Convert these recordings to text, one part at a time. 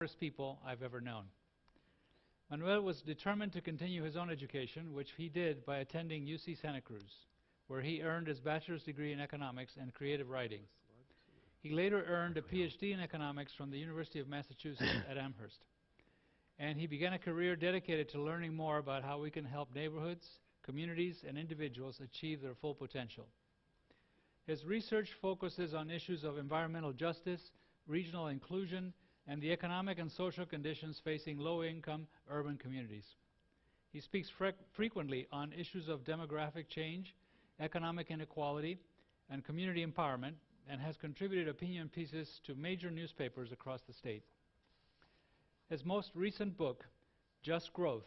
smartest people I've ever known. Manuel was determined to continue his own education, which he did by attending UC Santa Cruz, where he earned his bachelor's degree in economics and creative writing. He later earned a PhD in economics from the University of Massachusetts at Amherst. And he began a career dedicated to learning more about how we can help neighborhoods, communities, and individuals achieve their full potential. His research focuses on issues of environmental justice, regional inclusion, and the economic and social conditions facing low-income urban communities. He speaks fre frequently on issues of demographic change, economic inequality, and community empowerment, and has contributed opinion pieces to major newspapers across the state. His most recent book, Just Growth,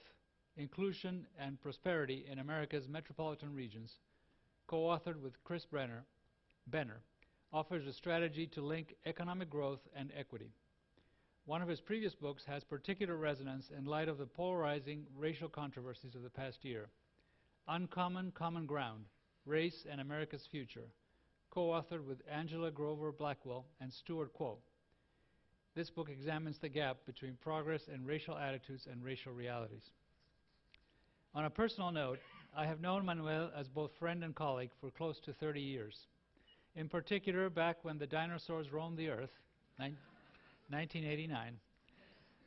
Inclusion and Prosperity in America's Metropolitan Regions, co-authored with Chris Brenner, Benner, offers a strategy to link economic growth and equity. One of his previous books has particular resonance in light of the polarizing racial controversies of the past year. Uncommon Common Ground, Race and America's Future, co-authored with Angela Glover Blackwell and Stewart Kwoh. This book examines the gap between progress and racial attitudes and racial realities. On a personal note, I have known Manuel as both friend and colleague for close to 30 years. In particular, back when the dinosaurs roamed the earth, 1989,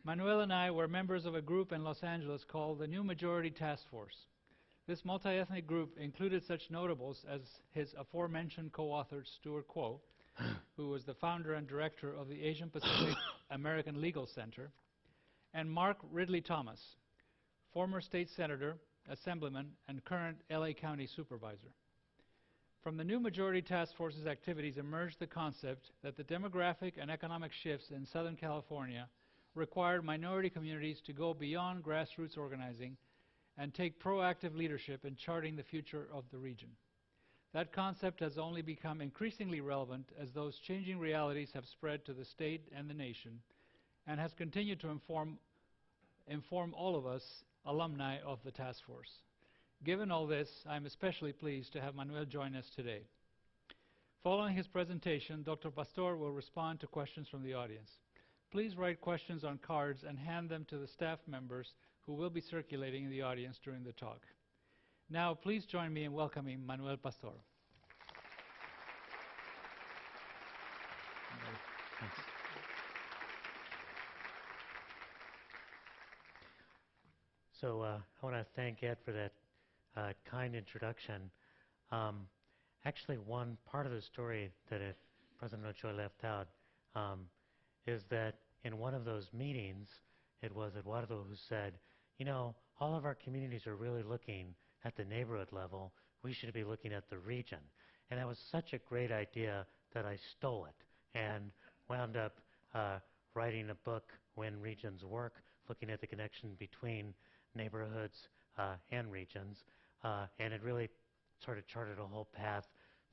Manuel and I were members of a group in Los Angeles called the New Majority Task Force. This multi-ethnic group included such notables as his aforementioned co-author Stewart Kwoh, who was the founder and director of the Asian Pacific American Legal Center, and Mark Ridley Thomas, former state senator, assemblyman, and current LA County supervisor. From the new majority task force's activities emerged the concept that the demographic and economic shifts in Southern California required minority communities to go beyond grassroots organizing and take proactive leadership in charting the future of the region. That concept has only become increasingly relevant as those changing realities have spread to the state and the nation and has continued to inform, inform all of us alumni of the task force. Given all this, I'm especially pleased to have Manuel join us today. Following his presentation, Dr. Pastor will respond to questions from the audience. Please write questions on cards and hand them to the staff members who will be circulating in the audience during the talk. Now, please join me in welcoming Manuel Pastor. So uh, I want to thank Ed for that uh, kind introduction. Um, actually, one part of the story that it, President Ochoa left out um, is that in one of those meetings, it was Eduardo who said, you know, all of our communities are really looking at the neighborhood level. We should be looking at the region. And that was such a great idea that I stole it and wound up uh, writing a book, When Regions Work, looking at the connection between neighborhoods uh, and regions uh, and it really sort of charted a whole path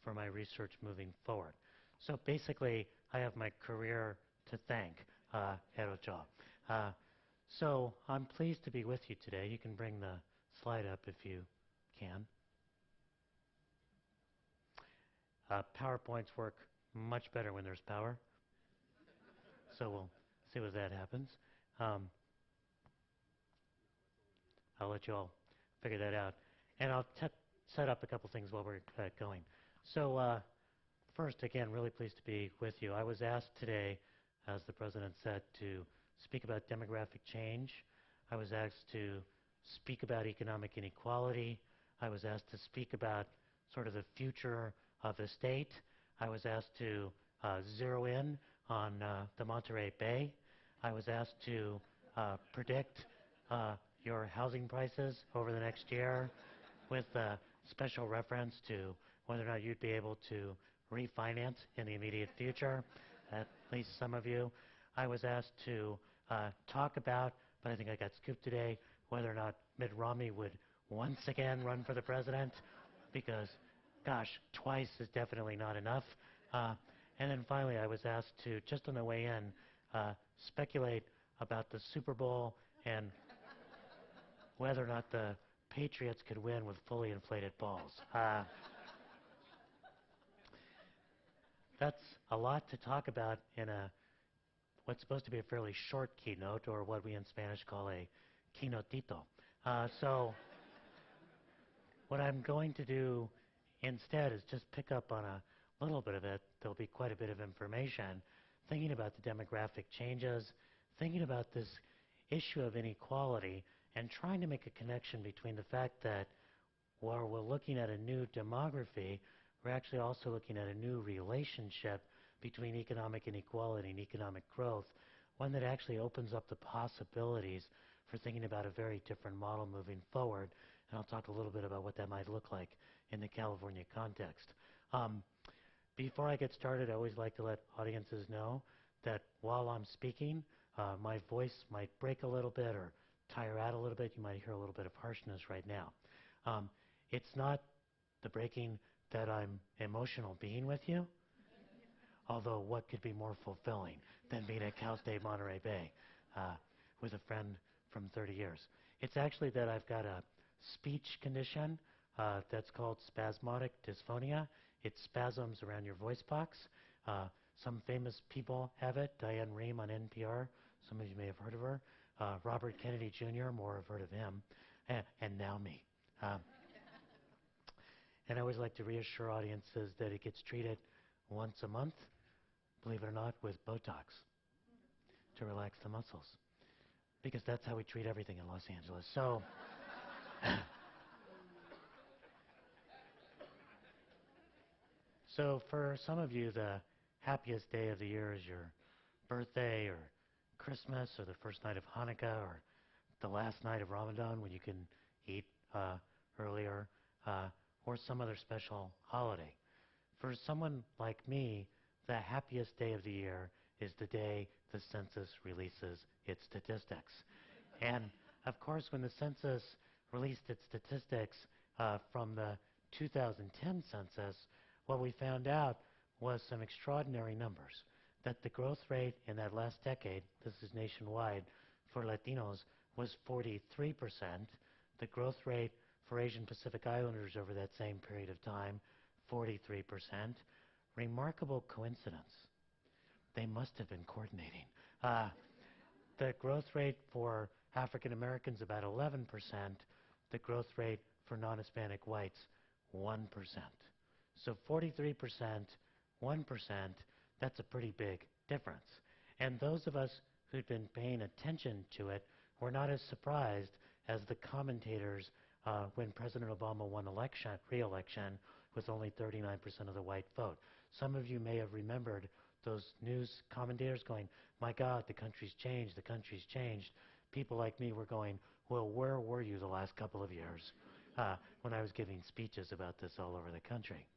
for my research moving forward. So basically, I have my career to thank uh, at. Uh, so I'm pleased to be with you today. You can bring the slide up if you can. Uh, PowerPoints work much better when there's power. so we'll see what that happens. Um, I'll let you all figure that out. And I'll set up a couple things while we're uh, going. So uh, first, again, really pleased to be with you. I was asked today, as the President said, to speak about demographic change. I was asked to speak about economic inequality. I was asked to speak about sort of the future of the state. I was asked to uh, zero in on uh, the Monterey Bay. I was asked to uh, predict uh, your housing prices over the next year with a special reference to whether or not you'd be able to refinance in the immediate future, at least some of you. I was asked to uh, talk about, but I think I got scooped today, whether or not Mitt Romney would once again run for the president, because, gosh, twice is definitely not enough. Uh, and then finally, I was asked to, just on the way in, uh, speculate about the Super Bowl and whether or not the Patriots could win with fully inflated balls. Uh, that's a lot to talk about in a what's supposed to be a fairly short keynote, or what we in Spanish call a keynotito. Uh, so what I'm going to do instead is just pick up on a little bit of it. There'll be quite a bit of information thinking about the demographic changes, thinking about this issue of inequality, and trying to make a connection between the fact that while we're looking at a new demography, we're actually also looking at a new relationship between economic inequality and economic growth, one that actually opens up the possibilities for thinking about a very different model moving forward. And I'll talk a little bit about what that might look like in the California context. Um, before I get started, I always like to let audiences know that while I'm speaking, uh, my voice might break a little bit or tire out a little bit. You might hear a little bit of harshness right now. Um, it's not the breaking that I'm emotional being with you, although what could be more fulfilling than being at Cal State Monterey Bay uh, with a friend from 30 years? It's actually that I've got a speech condition uh, that's called spasmodic dysphonia. It spasms around your voice box. Uh, some famous people have it. Diane Rehm on NPR. Some of you may have heard of her. Uh, Robert Kennedy Jr., more have heard of him. And, and now me. Um, and I always like to reassure audiences that it gets treated once a month, believe it or not, with Botox to relax the muscles. Because that's how we treat everything in Los Angeles. So, so for some of you, the happiest day of the year is your birthday or Christmas or the first night of Hanukkah or the last night of Ramadan when you can eat uh, earlier. Uh, or some other special holiday. For someone like me, the happiest day of the year is the day the census releases its statistics. and of course, when the census released its statistics uh, from the 2010 census, what we found out was some extraordinary numbers. That the growth rate in that last decade, this is nationwide, for Latinos was 43%. The growth rate for Asian Pacific Islanders over that same period of time, 43%. Remarkable coincidence. They must have been coordinating. Uh, the growth rate for African Americans about 11%. The growth rate for non-Hispanic whites, 1%. So 43%, 1%, that's a pretty big difference. And those of us who'd been paying attention to it were not as surprised as the commentators uh, when President Obama won election, re-election with only 39% of the white vote. Some of you may have remembered those news commentators going, my God, the country's changed, the country's changed. People like me were going, well, where were you the last couple of years uh, when I was giving speeches about this all over the country?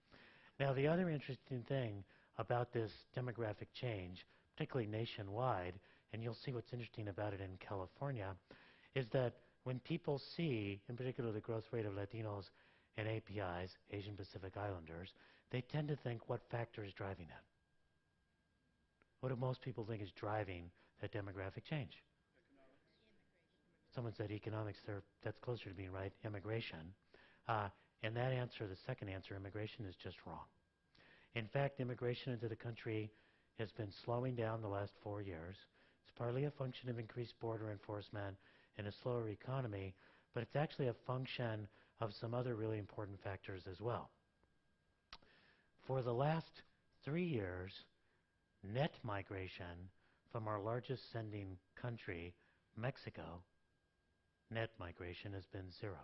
Now, the other interesting thing about this demographic change, particularly nationwide, and you'll see what's interesting about it in California, is that when people see, in particular, the growth rate of Latinos and APIs, Asian Pacific Islanders, they tend to think what factor is driving that? What do most people think is driving that demographic change? Someone said economics. There, that's closer to being right. Immigration. Uh, and that answer, the second answer, immigration, is just wrong. In fact, immigration into the country has been slowing down the last four years. It's partly a function of increased border enforcement and a slower economy, but it's actually a function of some other really important factors as well. For the last three years, net migration from our largest sending country, Mexico, net migration has been zero.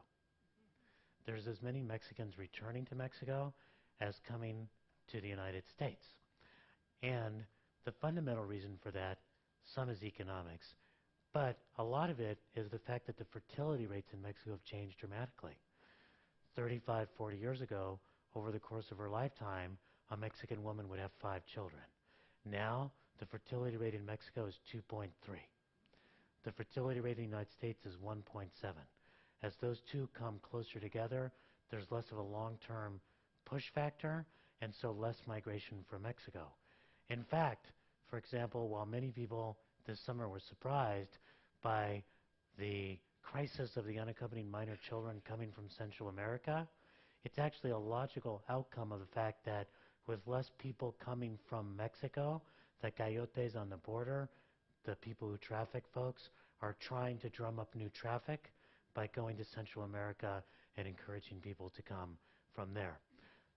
There's as many Mexicans returning to Mexico as coming to the United States. And the fundamental reason for that, some is economics, but a lot of it is the fact that the fertility rates in Mexico have changed dramatically. 35, 40 years ago, over the course of her lifetime, a Mexican woman would have five children. Now, the fertility rate in Mexico is 2.3. The fertility rate in the United States is 1.7. As those two come closer together, there's less of a long-term push factor, and so less migration from Mexico. In fact, for example, while many people this summer were surprised by the crisis of the unaccompanied minor children coming from Central America, it's actually a logical outcome of the fact that with less people coming from Mexico, the coyotes on the border the people who traffic folks are trying to drum up new traffic by going to Central America and encouraging people to come from there.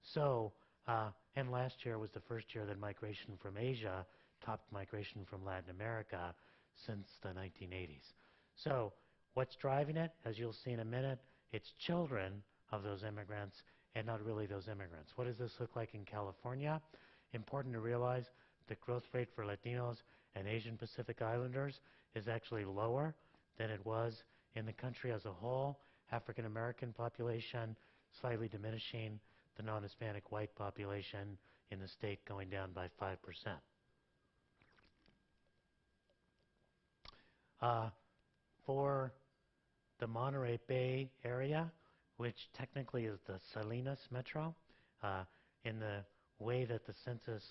So, uh, and last year was the first year that migration from Asia topped migration from Latin America since the 1980s. So, what's driving it? As you'll see in a minute, it's children of those immigrants and not really those immigrants. What does this look like in California? Important to realize the growth rate for Latinos and Asian Pacific Islanders is actually lower than it was in the country as a whole. African American population slightly diminishing, the non-Hispanic white population in the state going down by 5%. Uh, for the Monterey Bay area, which technically is the Salinas Metro, uh, in the way that the census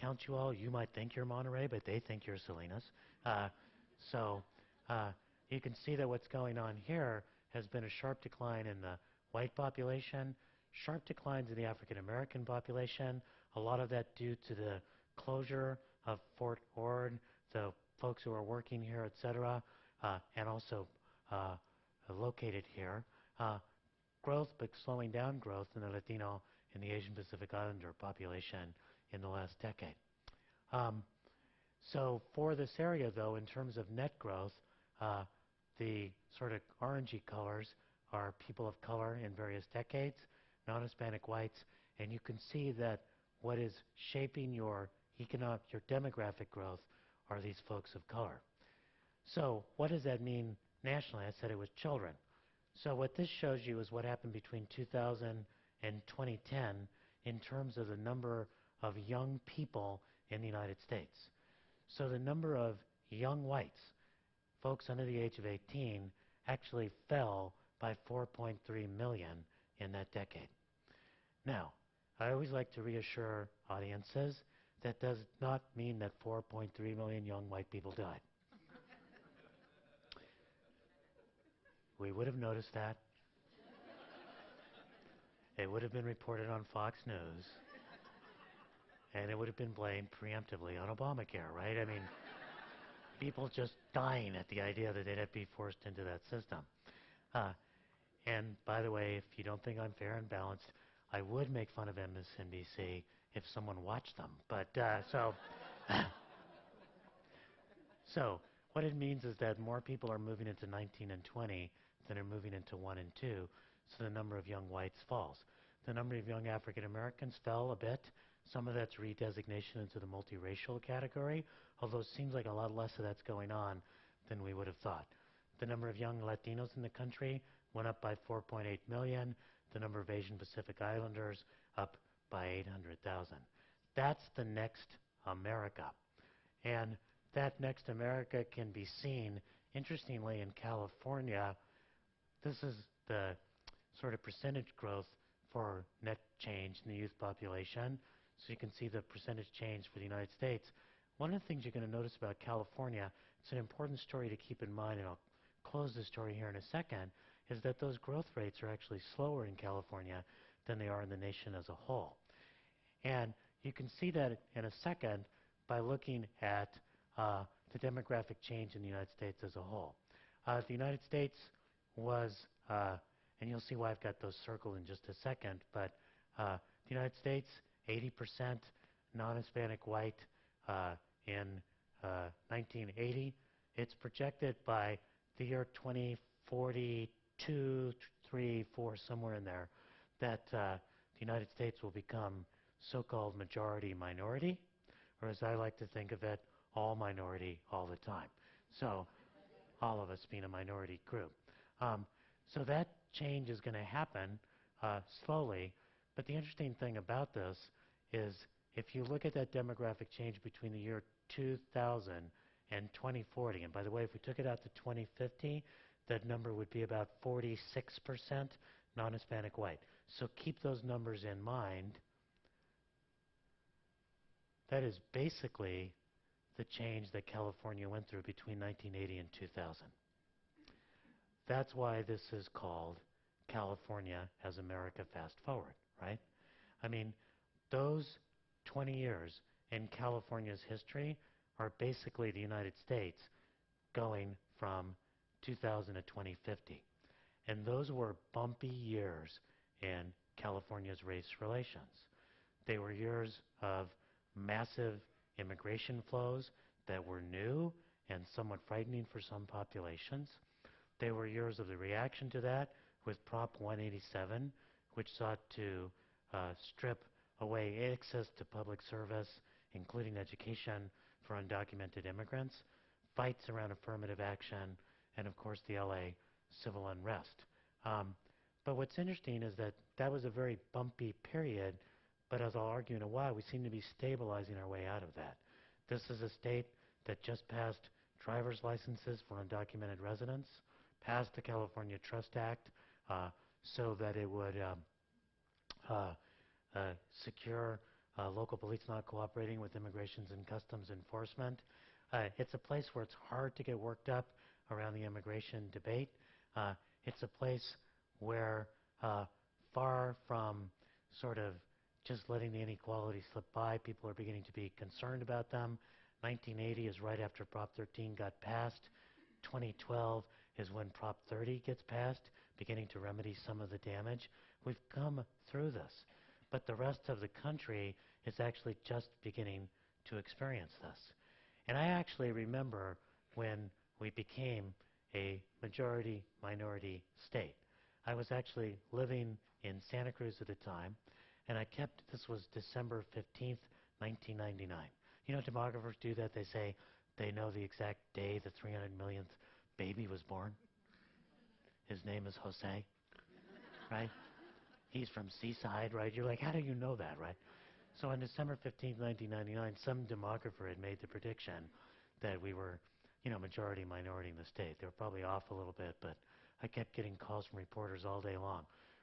counts you all, you might think you're Monterey, but they think you're Salinas. Uh, so uh, you can see that what's going on here has been a sharp decline in the white population, sharp declines in the African American population, a lot of that due to the closure of Fort Ord, the folks who are working here, et cetera, uh, and also uh, located here. Uh, growth, but slowing down growth in the Latino and the Asian Pacific Islander population in the last decade. Um, so for this area, though, in terms of net growth, uh, the sort of orangey colors are people of color in various decades, non-Hispanic whites, and you can see that what is shaping your economic, your demographic growth are these folks of color. So what does that mean nationally? I said it was children. So what this shows you is what happened between 2000 and 2010 in terms of the number of young people in the United States. So the number of young whites, folks under the age of 18, actually fell by 4.3 million in that decade. Now, I always like to reassure audiences that does not mean that 4.3 million young white people died. we would have noticed that. It would have been reported on Fox News. And it would have been blamed preemptively on Obamacare, right? I mean, people just dying at the idea that they'd have to be forced into that system. Uh, and by the way, if you don't think I'm fair and balanced, I would make fun of MSNBC if someone watched them. But uh, so, so what it means is that more people are moving into 19 and 20 than are moving into 1 and 2, so the number of young whites falls. The number of young African Americans fell a bit. Some of that's redesignation into the multiracial category, although it seems like a lot less of that's going on than we would have thought. The number of young Latinos in the country went up by 4.8 million. The number of Asian Pacific Islanders up by 800,000. That's the next America. And that next America can be seen, interestingly, in California. This is the sort of percentage growth for net change in the youth population. So you can see the percentage change for the United States. One of the things you're going to notice about California, it's an important story to keep in mind, and I'll close the story here in a second, is that those growth rates are actually slower in California than they are in the nation as a whole. And you can see that in a second by looking at uh, the demographic change in the United States as a whole. Uh, the United States was, uh, and you'll see why I've got those circled in just a second, but uh, the United States, 80% non-Hispanic white uh, in 1980. Uh, it's projected by the year 2042, 3, 4, somewhere in there, that the United States will become so-called majority minority, or as I like to think of it, all minority all the time. So all of us being a minority group. Um, so that change is going to happen uh, slowly. But the interesting thing about this is if you look at that demographic change between the year 2000 and 2040, and by the way, if we took it out to 2050, that number would be about 46% non-Hispanic white. So keep those numbers in mind that is basically the change that California went through between 1980 and 2000. That's why this is called California as America Fast Forward, right? I mean, those 20 years in California's history are basically the United States going from 2000 to 2050. And those were bumpy years in California's race relations. They were years of massive immigration flows that were new and somewhat frightening for some populations. They were years of the reaction to that with Prop 187, which sought to uh, strip away access to public service, including education, for undocumented immigrants, fights around affirmative action, and of course the LA civil unrest. Um, but what's interesting is that that was a very bumpy period, but as I'll argue in a while, we seem to be stabilizing our way out of that. This is a state that just passed driver's licenses for undocumented residents, passed the California Trust Act uh, so that it would um, uh, uh, secure uh, local police not cooperating with immigrations and customs enforcement. Uh, it's a place where it's hard to get worked up around the immigration debate. Uh, it's a place where uh, far from sort of just letting the inequality slip by, people are beginning to be concerned about them. 1980 is right after Prop 13 got passed. 2012 is when Prop 30 gets passed, beginning to remedy some of the damage. We've come through this. But the rest of the country is actually just beginning to experience this. And I actually remember when we became a majority minority state. I was actually living in Santa Cruz at the time, and I kept, this was December 15th, 1999. You know, demographers do that. They say they know the exact day the 300 millionth baby was born. His name is Jose, right? He's from Seaside, right? You're like, how do you know that, right? So on December 15, 1999, some demographer had made the prediction that we were, you know, majority minority in the state. They were probably off a little bit, but I kept getting calls from reporters all day long.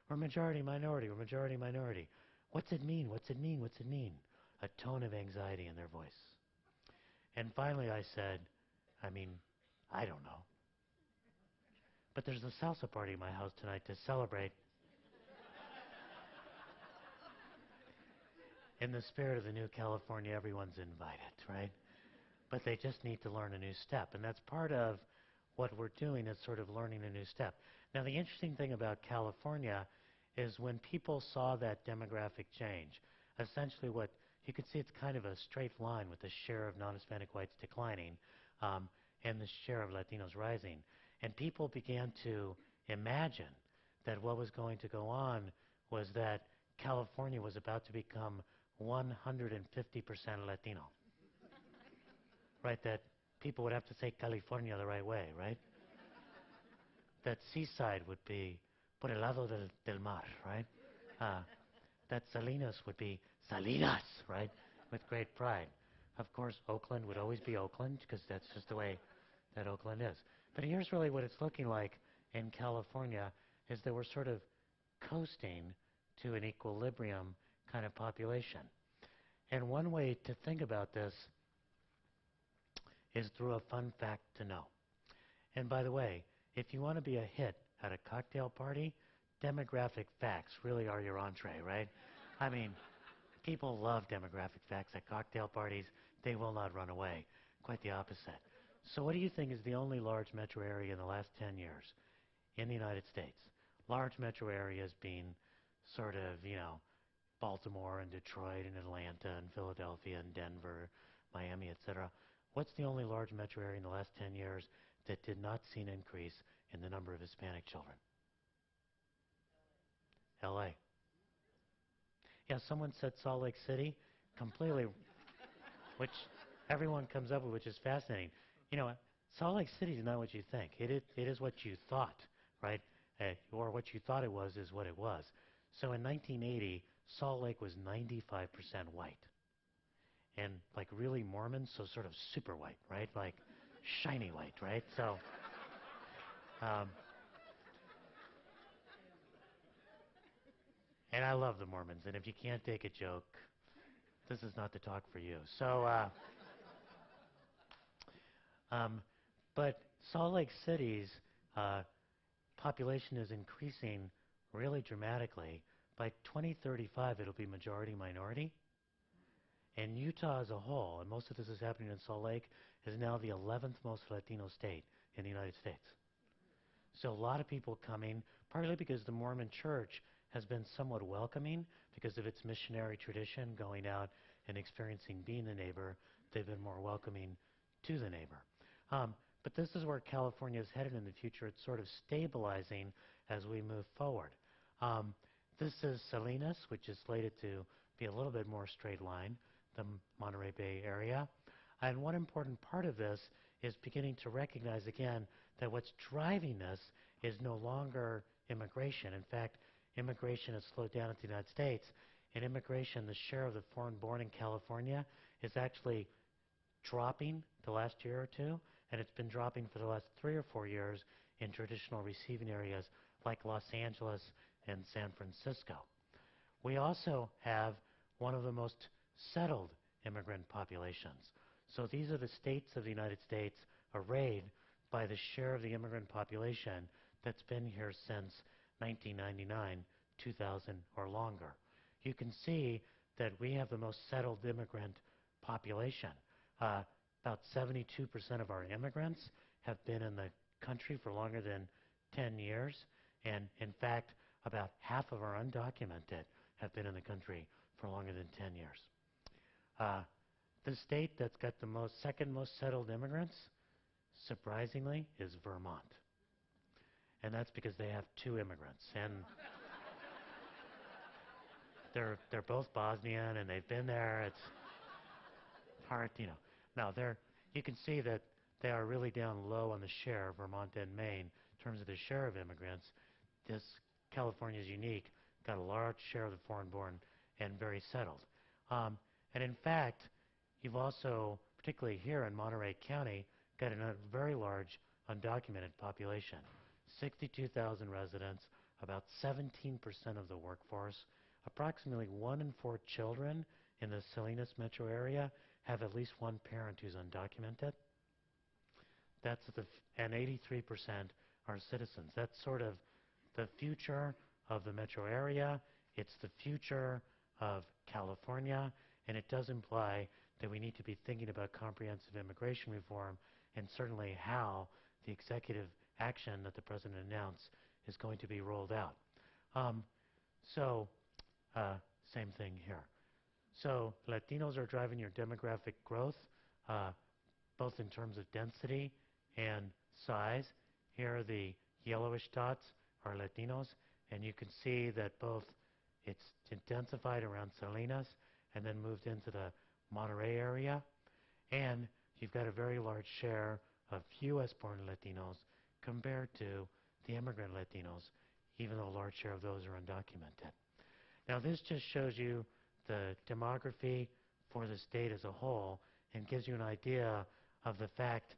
We're majority minority, we're majority minority. What's it mean? What's it mean? What's it mean? A tone of anxiety in their voice. And finally I said, I mean, I don't know. But there's a salsa party in my house tonight to celebrate in the spirit of the new California, everyone's invited, right? But they just need to learn a new step. And that's part of what we're doing is sort of learning a new step. Now, the interesting thing about California is when people saw that demographic change, essentially what you could see it's kind of a straight line with the share of non-Hispanic whites declining um, and the share of Latinos rising. And people began to imagine that what was going to go on was that California was about to become 150% Latino. Right, that people would have to say California the right way, right? that Seaside would be por el lado del, del mar, right? Uh, that Salinas would be Salinas, right? With great pride. Of course, Oakland would always be Oakland because that's just the way that Oakland is. But here's really what it's looking like in California is that we're sort of coasting to an equilibrium kind of population. And one way to think about this is through a fun fact to know. And by the way, if you want to be a hit at a cocktail party, demographic facts really are your entree, right? I mean, people love demographic facts at cocktail parties. They will not run away. Quite the opposite. So what do you think is the only large metro area in the last 10 years in the United States? Large metro areas being sort of, you know, Baltimore and Detroit and Atlanta and Philadelphia and Denver, Miami, etc. What's the only large metro area in the last 10 years that did not see an increase in the number of Hispanic children? LA. Yeah, someone said Salt Lake City, completely, which everyone comes up with, which is fascinating. You know, Salt Lake City is not what you think. It is, it is what you thought, right? Uh, or what you thought it was is what it was. So in 1980, Salt Lake was 95% white. And like really Mormon, so sort of super white, right? Like shiny white, right? So, um, and I love the Mormons. And if you can't take a joke, this is not the talk for you. So, uh, um, but Salt Lake City's uh, population is increasing really dramatically. By 2035, it'll be majority minority. And Utah as a whole, and most of this is happening in Salt Lake, is now the 11th most Latino state in the United States. So a lot of people coming, partly because the Mormon church has been somewhat welcoming because of its missionary tradition, going out and experiencing being the neighbor. They've been more welcoming to the neighbor. Um, but this is where California is headed in the future. It's sort of stabilizing as we move forward. Um, this is Salinas, which is slated to be a little bit more straight line, the Monterey Bay area. And one important part of this is beginning to recognize again that what's driving this is no longer immigration. In fact, immigration has slowed down in the United States. In immigration, the share of the foreign born in California is actually dropping the last year or two, and it's been dropping for the last three or four years in traditional receiving areas like Los Angeles and San Francisco. We also have one of the most settled immigrant populations. So these are the states of the United States arrayed by the share of the immigrant population that's been here since 1999, 2000 or longer. You can see that we have the most settled immigrant population. Uh, about 72% of our immigrants have been in the country for longer than 10 years. And in fact, about half of our undocumented have been in the country for longer than 10 years. Uh, the state that's got the most second most settled immigrants, surprisingly, is Vermont. And that's because they have two immigrants. And they're, they're both Bosnian and they've been there. It's hard, you know. Now, you can see that they are really down low on the share, of Vermont and Maine, in terms of the share of immigrants. This California is unique, got a large share of the foreign born and very settled. Um, and in fact, you've also, particularly here in Monterey County, got a very large undocumented population. 62,000 residents, about 17% of the workforce. Approximately one in four children in the Salinas metro area have at least one parent who's undocumented. That's the and 83% are citizens. That's sort of the future of the metro area. It's the future of California, and it does imply that we need to be thinking about comprehensive immigration reform and certainly how the executive action that the president announced is going to be rolled out. Um, so, uh, same thing here. So, Latinos are driving your demographic growth, uh, both in terms of density and size. Here are the yellowish dots are Latinos, and you can see that both it's intensified around Salinas and then moved into the Monterey area, and you've got a very large share of U.S.-born Latinos compared to the immigrant Latinos, even though a large share of those are undocumented. Now, this just shows you the demography for the state as a whole and gives you an idea of the fact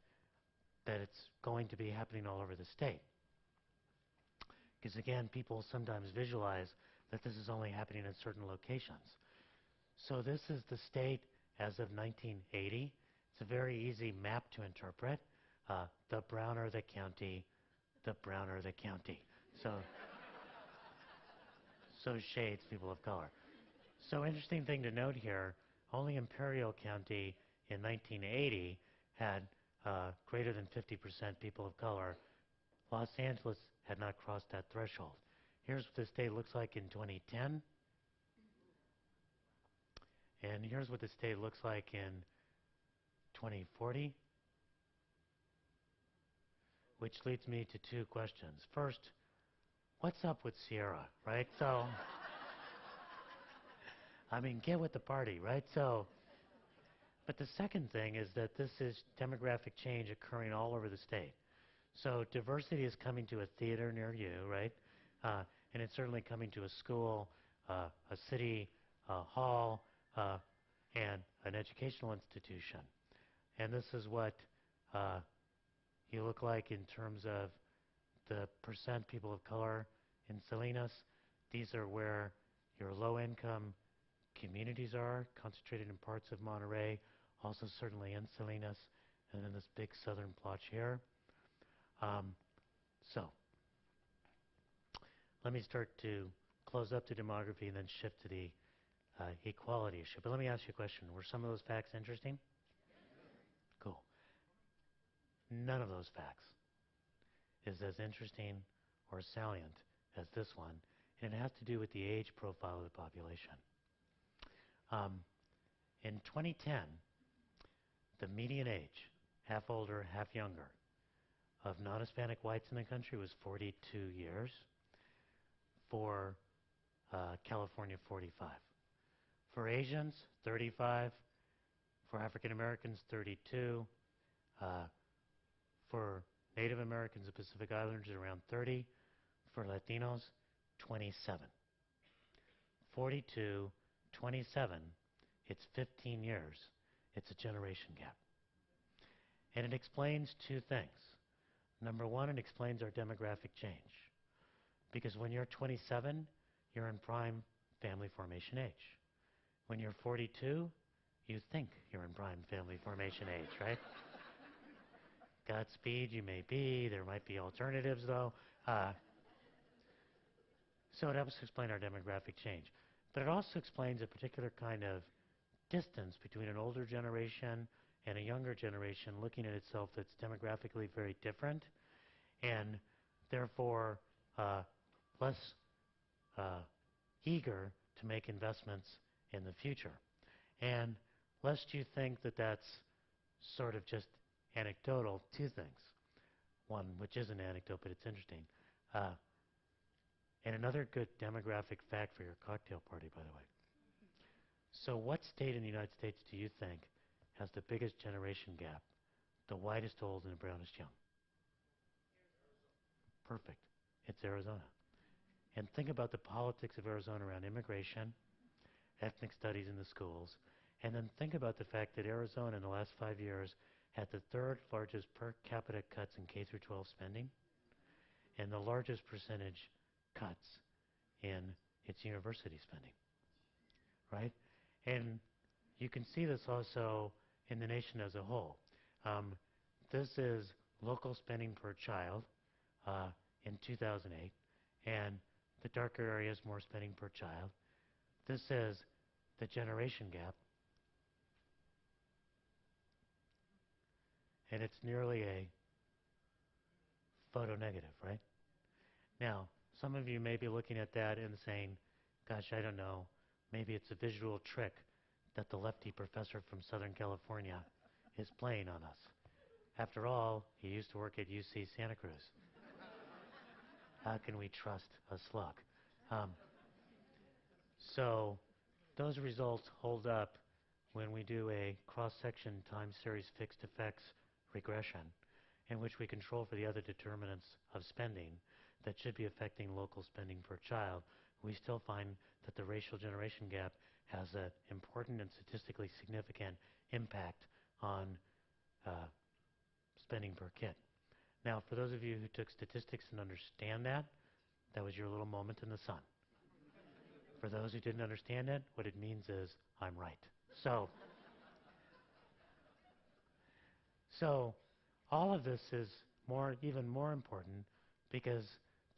that it's going to be happening all over the state. Because again, people sometimes visualize that this is only happening in certain locations. So this is the state as of 1980. It's a very easy map to interpret. Uh, the browner the county, the browner the county. So, so shades people of color. So interesting thing to note here, only Imperial County in 1980 had uh, greater than 50% people of color. Los Angeles had not crossed that threshold. Here's what the state looks like in 2010. And here's what the state looks like in 2040. Which leads me to two questions. First, what's up with Sierra, right? So, I mean, get with the party, right? So, but the second thing is that this is demographic change occurring all over the state. So diversity is coming to a theater near you, right? Uh, and it's certainly coming to a school, uh, a city uh, hall, uh, and an educational institution. And this is what uh, you look like in terms of the percent people of color in Salinas. These are where your low-income communities are, concentrated in parts of Monterey, also certainly in Salinas, and then this big southern plotch here. Um, so, let me start to close up the demography and then shift to the uh, equality issue. But let me ask you a question. Were some of those facts interesting? Cool. None of those facts is as interesting or salient as this one, and it has to do with the age profile of the population. Um, in 2010, the median age, half older, half younger, of non-Hispanic whites in the country was 42 years. For uh, California, 45. For Asians, 35. For African Americans, 32. Uh, for Native Americans and Pacific Islanders, around 30. For Latinos, 27. 42, 27, it's 15 years. It's a generation gap. And it explains two things. Number one, it explains our demographic change. Because when you're 27, you're in prime family formation age. When you're 42, you think you're in prime family formation age, right? Godspeed, you may be. There might be alternatives, though. Uh, so it helps explain our demographic change. But it also explains a particular kind of distance between an older generation and a younger generation looking at itself that's demographically very different and therefore uh, less uh, eager to make investments in the future. And lest you think that that's sort of just anecdotal, two things. One, which is an anecdote, but it's interesting. Uh, and another good demographic fact for your cocktail party, by the way. So what state in the United States do you think has the biggest generation gap, the whitest old and the brownest young? Perfect. It's Arizona. And think about the politics of Arizona around immigration, ethnic studies in the schools, and then think about the fact that Arizona in the last five years had the third largest per capita cuts in K through 12 spending and the largest percentage cuts in its university spending. Right? And you can see this also in the nation as a whole. Um, this is local spending per child uh, in 2008, and the darker area is more spending per child. This is the generation gap, and it's nearly a photo negative, right? Now, some of you may be looking at that and saying, gosh, I don't know, maybe it's a visual trick that the lefty professor from Southern California is playing on us. After all, he used to work at UC Santa Cruz. How can we trust a slug? Um, so those results hold up when we do a cross-section time series fixed effects regression in which we control for the other determinants of spending that should be affecting local spending per child, we still find that the racial generation gap has an important and statistically significant impact on uh, spending per kid. Now, for those of you who took statistics and understand that, that was your little moment in the sun. For those who didn't understand it, what it means is I'm right. So, so all of this is more, even more important because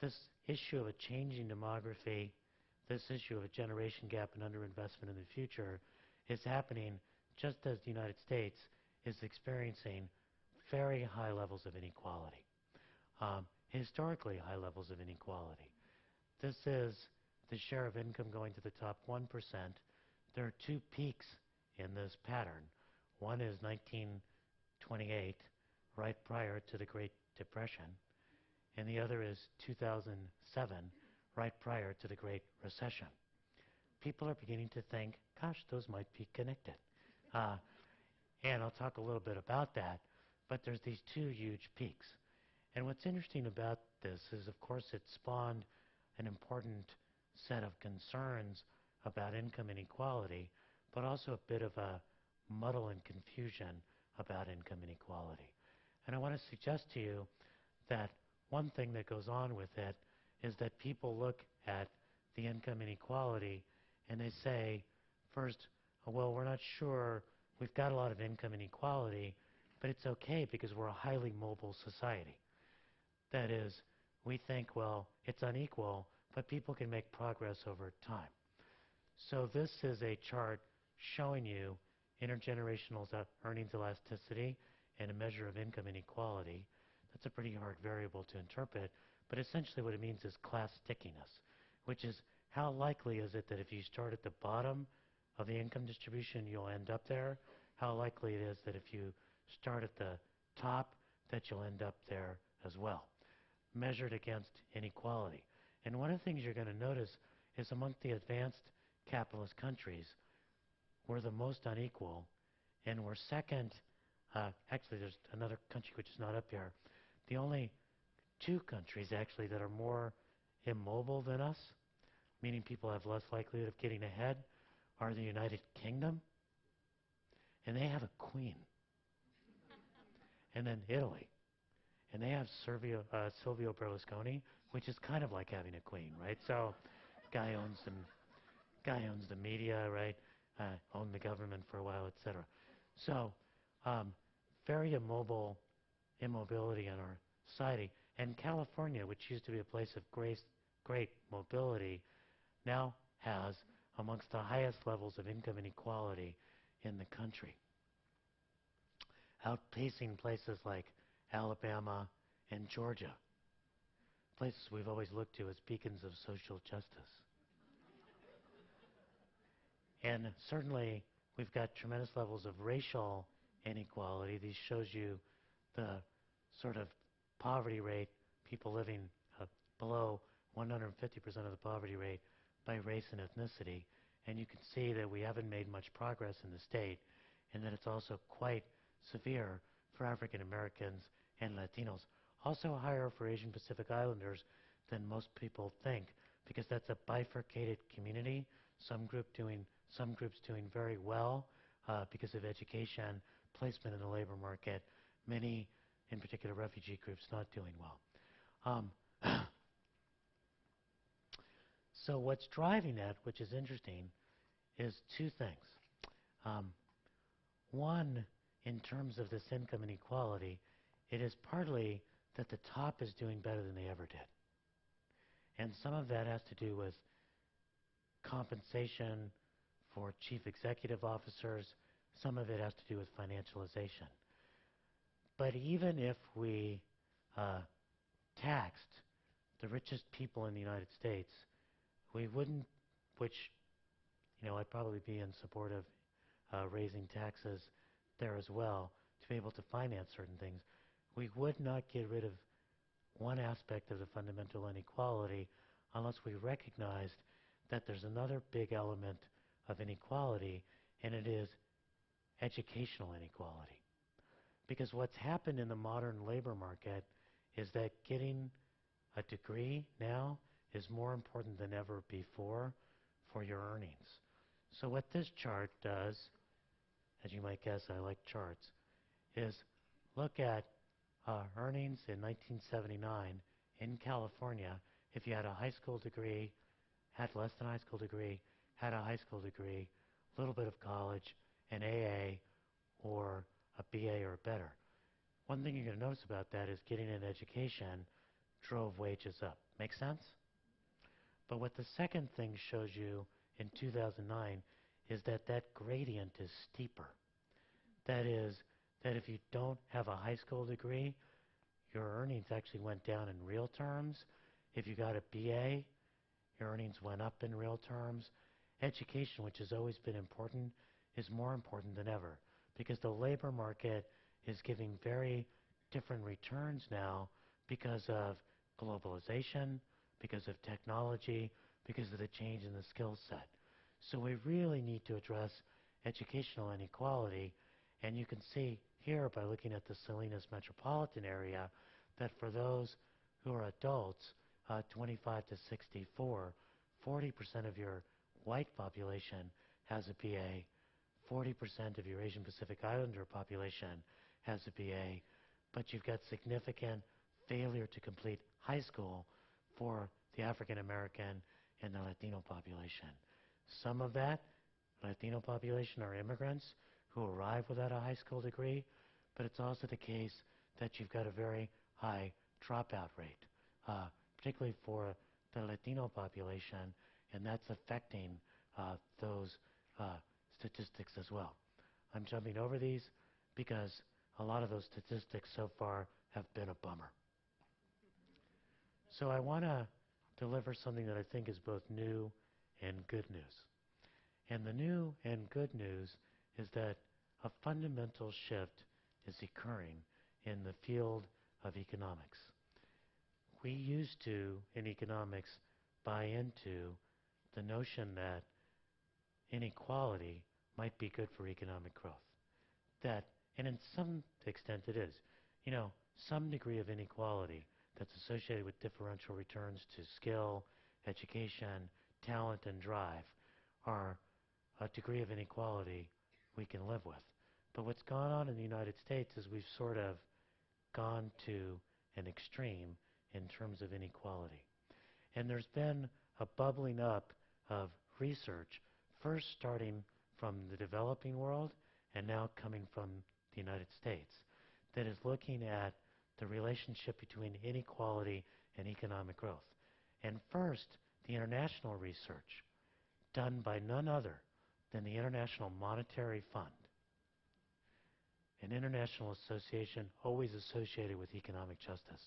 this issue of a changing demography, this issue of a generation gap and underinvestment in the future is happening just as the United States is experiencing very high levels of inequality, um, historically high levels of inequality. This is the share of income going to the top 1%. There are two peaks in this pattern. One is 1928, right prior to the Great Depression, and the other is 2007, right prior to the Great Recession. People are beginning to think, gosh, those might be connected. Uh, and I'll talk a little bit about that, but there's these two huge peaks. And what's interesting about this is, of course, it spawned an important set of concerns about income inequality, but also a bit of a muddle and confusion about income inequality. And I want to suggest to you that one thing that goes on with it is that people look at the income inequality and they say, first, oh, well, we're not sure, we've got a lot of income inequality, but it's okay because we're a highly mobile society. That is, we think, well, it's unequal, but people can make progress over time. So this is a chart showing you intergenerational earnings elasticity and a measure of income inequality. That's a pretty hard variable to interpret, but essentially what it means is class stickiness, which is how likely is it that if you start at the bottom of the income distribution, you'll end up there? How likely it is that if you start at the top, that you'll end up there as well, measured against inequality. And one of the things you're going to notice is among the advanced capitalist countries, we're the most unequal, and we're second. Uh, actually, there's another country which is not up here. The only two countries actually that are more immobile than us, meaning people have less likelihood of getting ahead, are the United Kingdom, and they have a queen, and then Italy, and they have Servio, uh, Silvio Berlusconi, which is kind of like having a queen, right? So, guy owns the guy owns the media, right? Uh, owned the government for a while, etc. So, um, very immobile immobility in our society. And California, which used to be a place of great, great mobility, now has amongst the highest levels of income inequality in the country, outpacing places like Alabama and Georgia, places we've always looked to as beacons of social justice. And certainly, we've got tremendous levels of racial inequality. These shows you the sort of poverty rate, people living uh, below 150% of the poverty rate by race and ethnicity. And you can see that we haven't made much progress in the state, and that it's also quite severe for African Americans and Latinos. Also higher for Asian Pacific Islanders than most people think, because that's a bifurcated community. Some group doing, some groups doing very well uh, because of education, placement in the labor market. Many, in particular, refugee groups not doing well. Um, so what's driving that, which is interesting, is two things. Um, one, in terms of this income inequality, it is partly that the top is doing better than they ever did. And some of that has to do with compensation for chief executive officers. Some of it has to do with financialization. But even if we uh, taxed the richest people in the United States, we wouldn't, which, you know, I'd probably be in support of uh, raising taxes there as well to be able to finance certain things. We would not get rid of one aspect of the fundamental inequality unless we recognized that there's another big element of inequality, and it is educational inequality. Because what's happened in the modern labor market is that getting a degree now is more important than ever before for your earnings. So what this chart does, as you might guess, I like charts, is look at uh, earnings in 1979 in California if you had a high school degree, had less than a high school degree, had a high school degree, a little bit of college, an AA, or a BA or better. One thing you're going to notice about that is getting an education drove wages up. Make sense? But what the second thing shows you in 2009 is that that gradient is steeper. That is, that if you don't have a high school degree, your earnings actually went down in real terms. If you got a BA, your earnings went up in real terms. Education, which has always been important, is more important than ever because the labor market is giving very different returns now because of globalization, because of technology, because of the change in the skill set. So we really need to address educational inequality. And you can see here by looking at the Salinas metropolitan area that for those who are adults, uh, 25 to 64, 40% of your white population has a BA, 40% of your Asian Pacific Islander population has a BA, but you've got significant failure to complete high school for the African American and the Latino population. Some of that Latino population are immigrants who arrive without a high school degree, but it's also the case that you've got a very high dropout rate, uh, particularly for the Latino population, and that's affecting uh, those uh, statistics as well. I'm jumping over these because a lot of those statistics so far have been a bummer. So I want to deliver something that I think is both new and good news. And the new and good news is that a fundamental shift is occurring in the field of economics. We used to, in economics, buy into the notion that inequality might be good for economic growth. That, and in some extent it is. You know, some degree of inequality that's associated with differential returns to skill, education, talent, and drive are a degree of inequality we can live with. But what's gone on in the United States is we've sort of gone to an extreme in terms of inequality. And there's been a bubbling up of research, first starting from the developing world and now coming from the United States, that is looking at the relationship between inequality and economic growth. And first, the international research done by none other than the International Monetary Fund, an international association always associated with economic justice.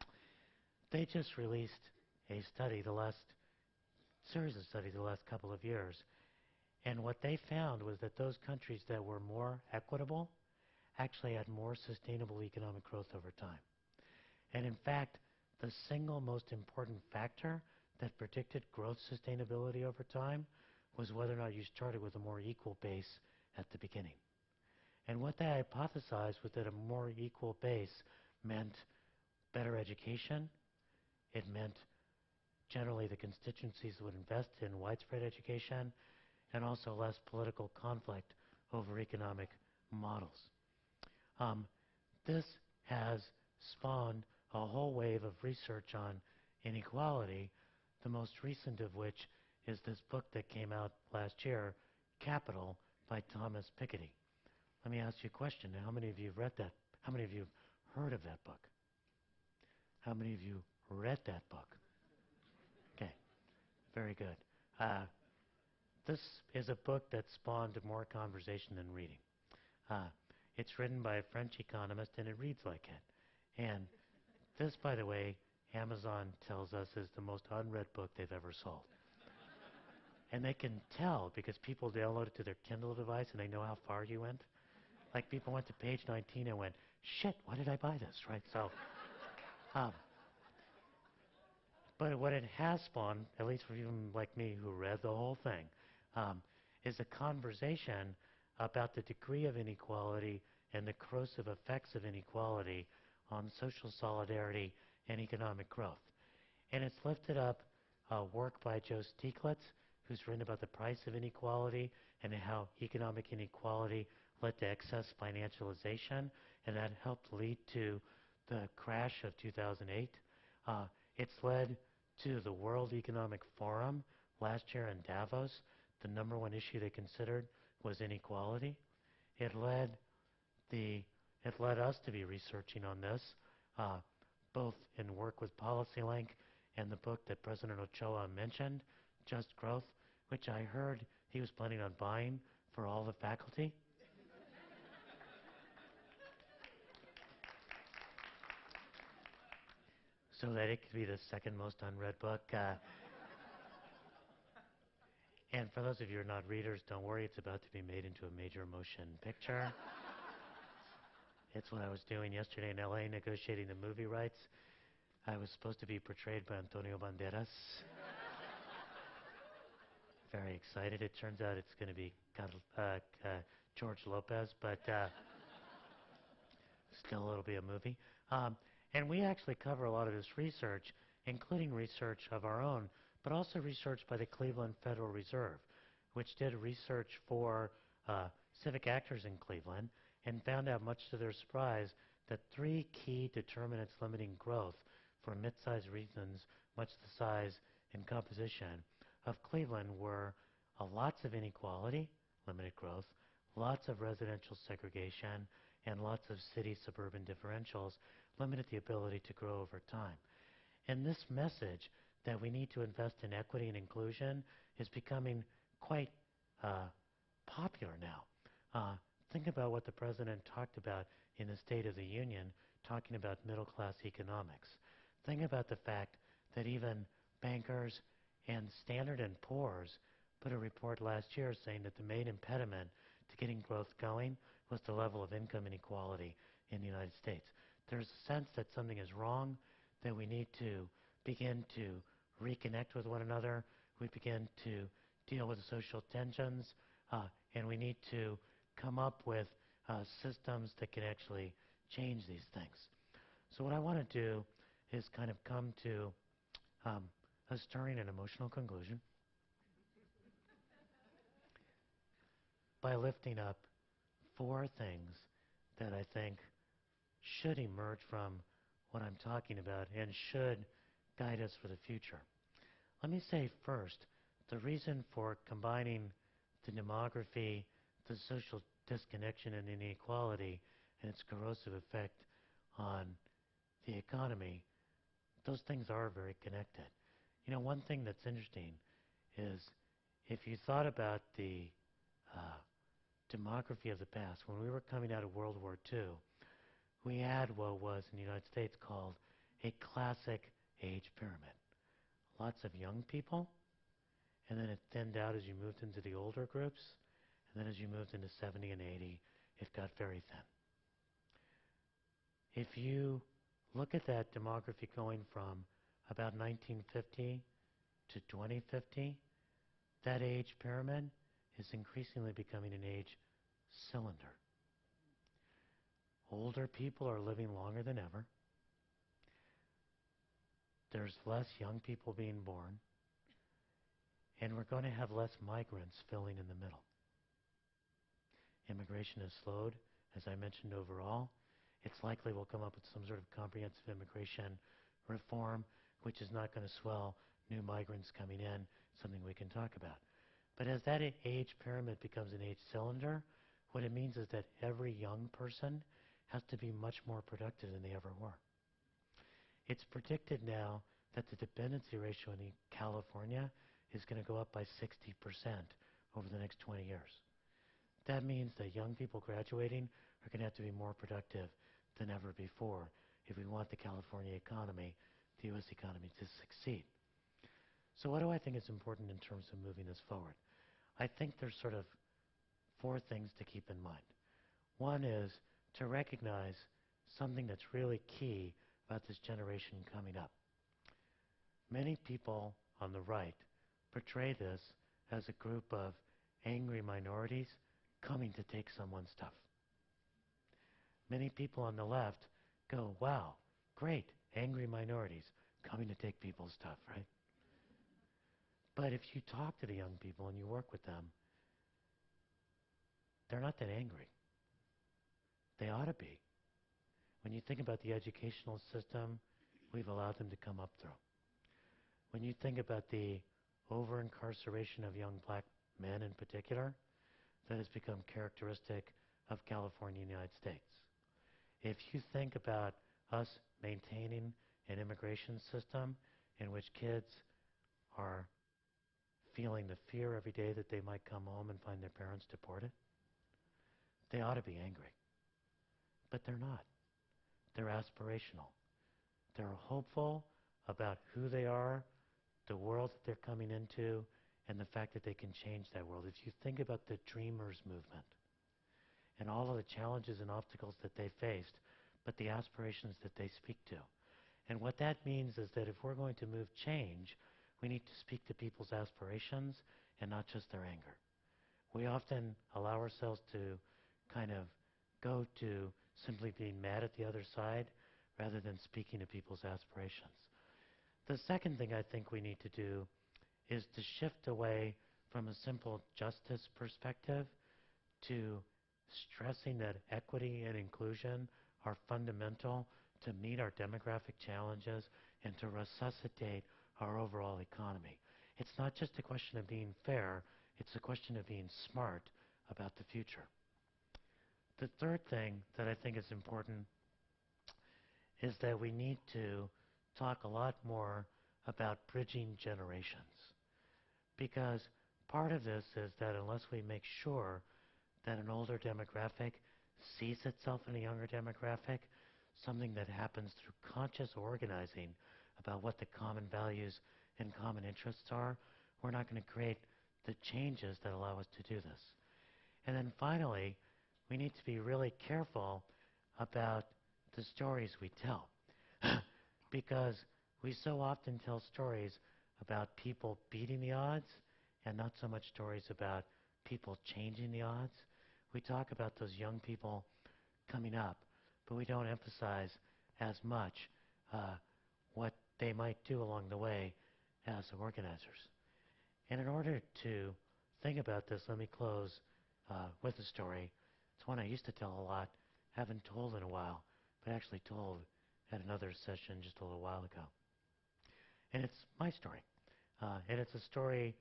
they just released a study, the last series of studies, the last couple of years, and what they found was that those countries that were more equitable actually had more sustainable economic growth over time. And in fact, the single most important factor that predicted growth sustainability over time was whether or not you started with a more equal base at the beginning. And what they hypothesized was that a more equal base meant better education. It meant generally the constituencies would invest in widespread education and also less political conflict over economic models. Um, this has spawned a whole wave of research on inequality, the most recent of which is this book that came out last year, Capital, by Thomas Piketty. Let me ask you a question. How many of you have read that? How many of you have heard of that book? How many of you read that book? Okay, very good. Uh, this is a book that spawned more conversation than reading. Uh, it's written by a French economist, and it reads like it. And this, by the way, Amazon tells us is the most unread book they've ever sold. and they can tell because people download it to their Kindle device and they know how far you went. Like people went to page 19 and went, shit, why did I buy this, right? So, um, but what it has spawned, at least for even like me who read the whole thing, um, is a conversation about the degree of inequality and the corrosive effects of inequality on social solidarity and economic growth. And it's lifted up uh, work by Joe Stiglitz, who's written about the price of inequality and how economic inequality led to excess financialization, and that helped lead to the crash of 2008. Uh, it's led to the World Economic Forum last year in Davos. The number one issue they considered was inequality. It led the it led us to be researching on this, uh, both in work with PolicyLink and the book that President Ochoa mentioned, Just Growth, which I heard he was planning on buying for all the faculty. so that it could be the second most unread book. Uh, and for those of you who are not readers, don't worry, it's about to be made into a major motion picture. it's what I was doing yesterday in LA negotiating the movie rights. I was supposed to be portrayed by Antonio Banderas. Very excited. It turns out it's going to be uh, uh, George Lopez, but uh, still it'll be a movie. Um, and we actually cover a lot of this research, including research of our own but also research by the Cleveland Federal Reserve, which did research for uh, civic actors in Cleveland and found out, much to their surprise, that three key determinants limiting growth for mid-sized regions, much the size and composition of Cleveland, were uh, lots of inequality, limited growth, lots of residential segregation, and lots of city-suburban differentials limited the ability to grow over time. And this message that we need to invest in equity and inclusion is becoming quite uh, popular now. Uh, think about what the president talked about in the State of the Union, talking about middle class economics. Think about the fact that even bankers and Standard and Poor's put a report last year saying that the main impediment to getting growth going was the level of income inequality in the United States. There's a sense that something is wrong, that we need to begin to reconnect with one another. We begin to deal with the social tensions, uh, and we need to come up with uh, systems that can actually change these things. So what I want to do is kind of come to um, a stirring and emotional conclusion by lifting up four things that I think should emerge from what I'm talking about and should guide us for the future. Let me say first, the reason for combining the demography, the social disconnection and inequality, and its corrosive effect on the economy, those things are very connected. You know, one thing that's interesting is if you thought about the uh, demography of the past, when we were coming out of World War II, we had what was in the United States called a classic age pyramid. Lots of young people, and then it thinned out as you moved into the older groups, and then as you moved into 70 and 80, it got very thin. If you look at that demography going from about 1950 to 2050, that age pyramid is increasingly becoming an age cylinder. Older people are living longer than ever. There's less young people being born. And we're going to have less migrants filling in the middle. Immigration has slowed, as I mentioned overall. It's likely we'll come up with some sort of comprehensive immigration reform, which is not going to swell new migrants coming in, something we can talk about. But as that age pyramid becomes an age cylinder, what it means is that every young person has to be much more productive than they ever were. It's predicted now that the dependency ratio in California is going to go up by 60% over the next 20 years. That means that young people graduating are going to have to be more productive than ever before if we want the California economy, the U.S. economy, to succeed. So what do I think is important in terms of moving this forward? I think there's sort of four things to keep in mind. One is to recognize something that's really key about this generation coming up. Many people on the right portray this as a group of angry minorities coming to take someone's stuff. Many people on the left go, wow, great, angry minorities coming to take people's stuff, right? But if you talk to the young people and you work with them, they're not that angry. They ought to be. When you think about the educational system we've allowed them to come up through. When you think about the over-incarceration of young black men in particular, that has become characteristic of California and the United States. If you think about us maintaining an immigration system in which kids are feeling the fear every day that they might come home and find their parents deported, they ought to be angry. But they're not. They're aspirational. They're hopeful about who they are, the world that they're coming into, and the fact that they can change that world. If you think about the Dreamers movement and all of the challenges and obstacles that they faced, but the aspirations that they speak to. And what that means is that if we're going to move change, we need to speak to people's aspirations and not just their anger. We often allow ourselves to kind of go to simply being mad at the other side rather than speaking to people's aspirations. The second thing I think we need to do is to shift away from a simple justice perspective to stressing that equity and inclusion are fundamental to meet our demographic challenges and to resuscitate our overall economy. It's not just a question of being fair, it's a question of being smart about the future. The third thing that I think is important is that we need to talk a lot more about bridging generations. Because part of this is that unless we make sure that an older demographic sees itself in a younger demographic, something that happens through conscious organizing about what the common values and common interests are, we're not going to create the changes that allow us to do this. And then finally, we need to be really careful about the stories we tell. because we so often tell stories about people beating the odds and not so much stories about people changing the odds. We talk about those young people coming up, but we don't emphasize as much uh, what they might do along the way as organizers. And in order to think about this, let me close uh, with a story. It's one I used to tell a lot, haven't told in a while, but actually told at another session just a little while ago. And it's my story. Uh, and it's a story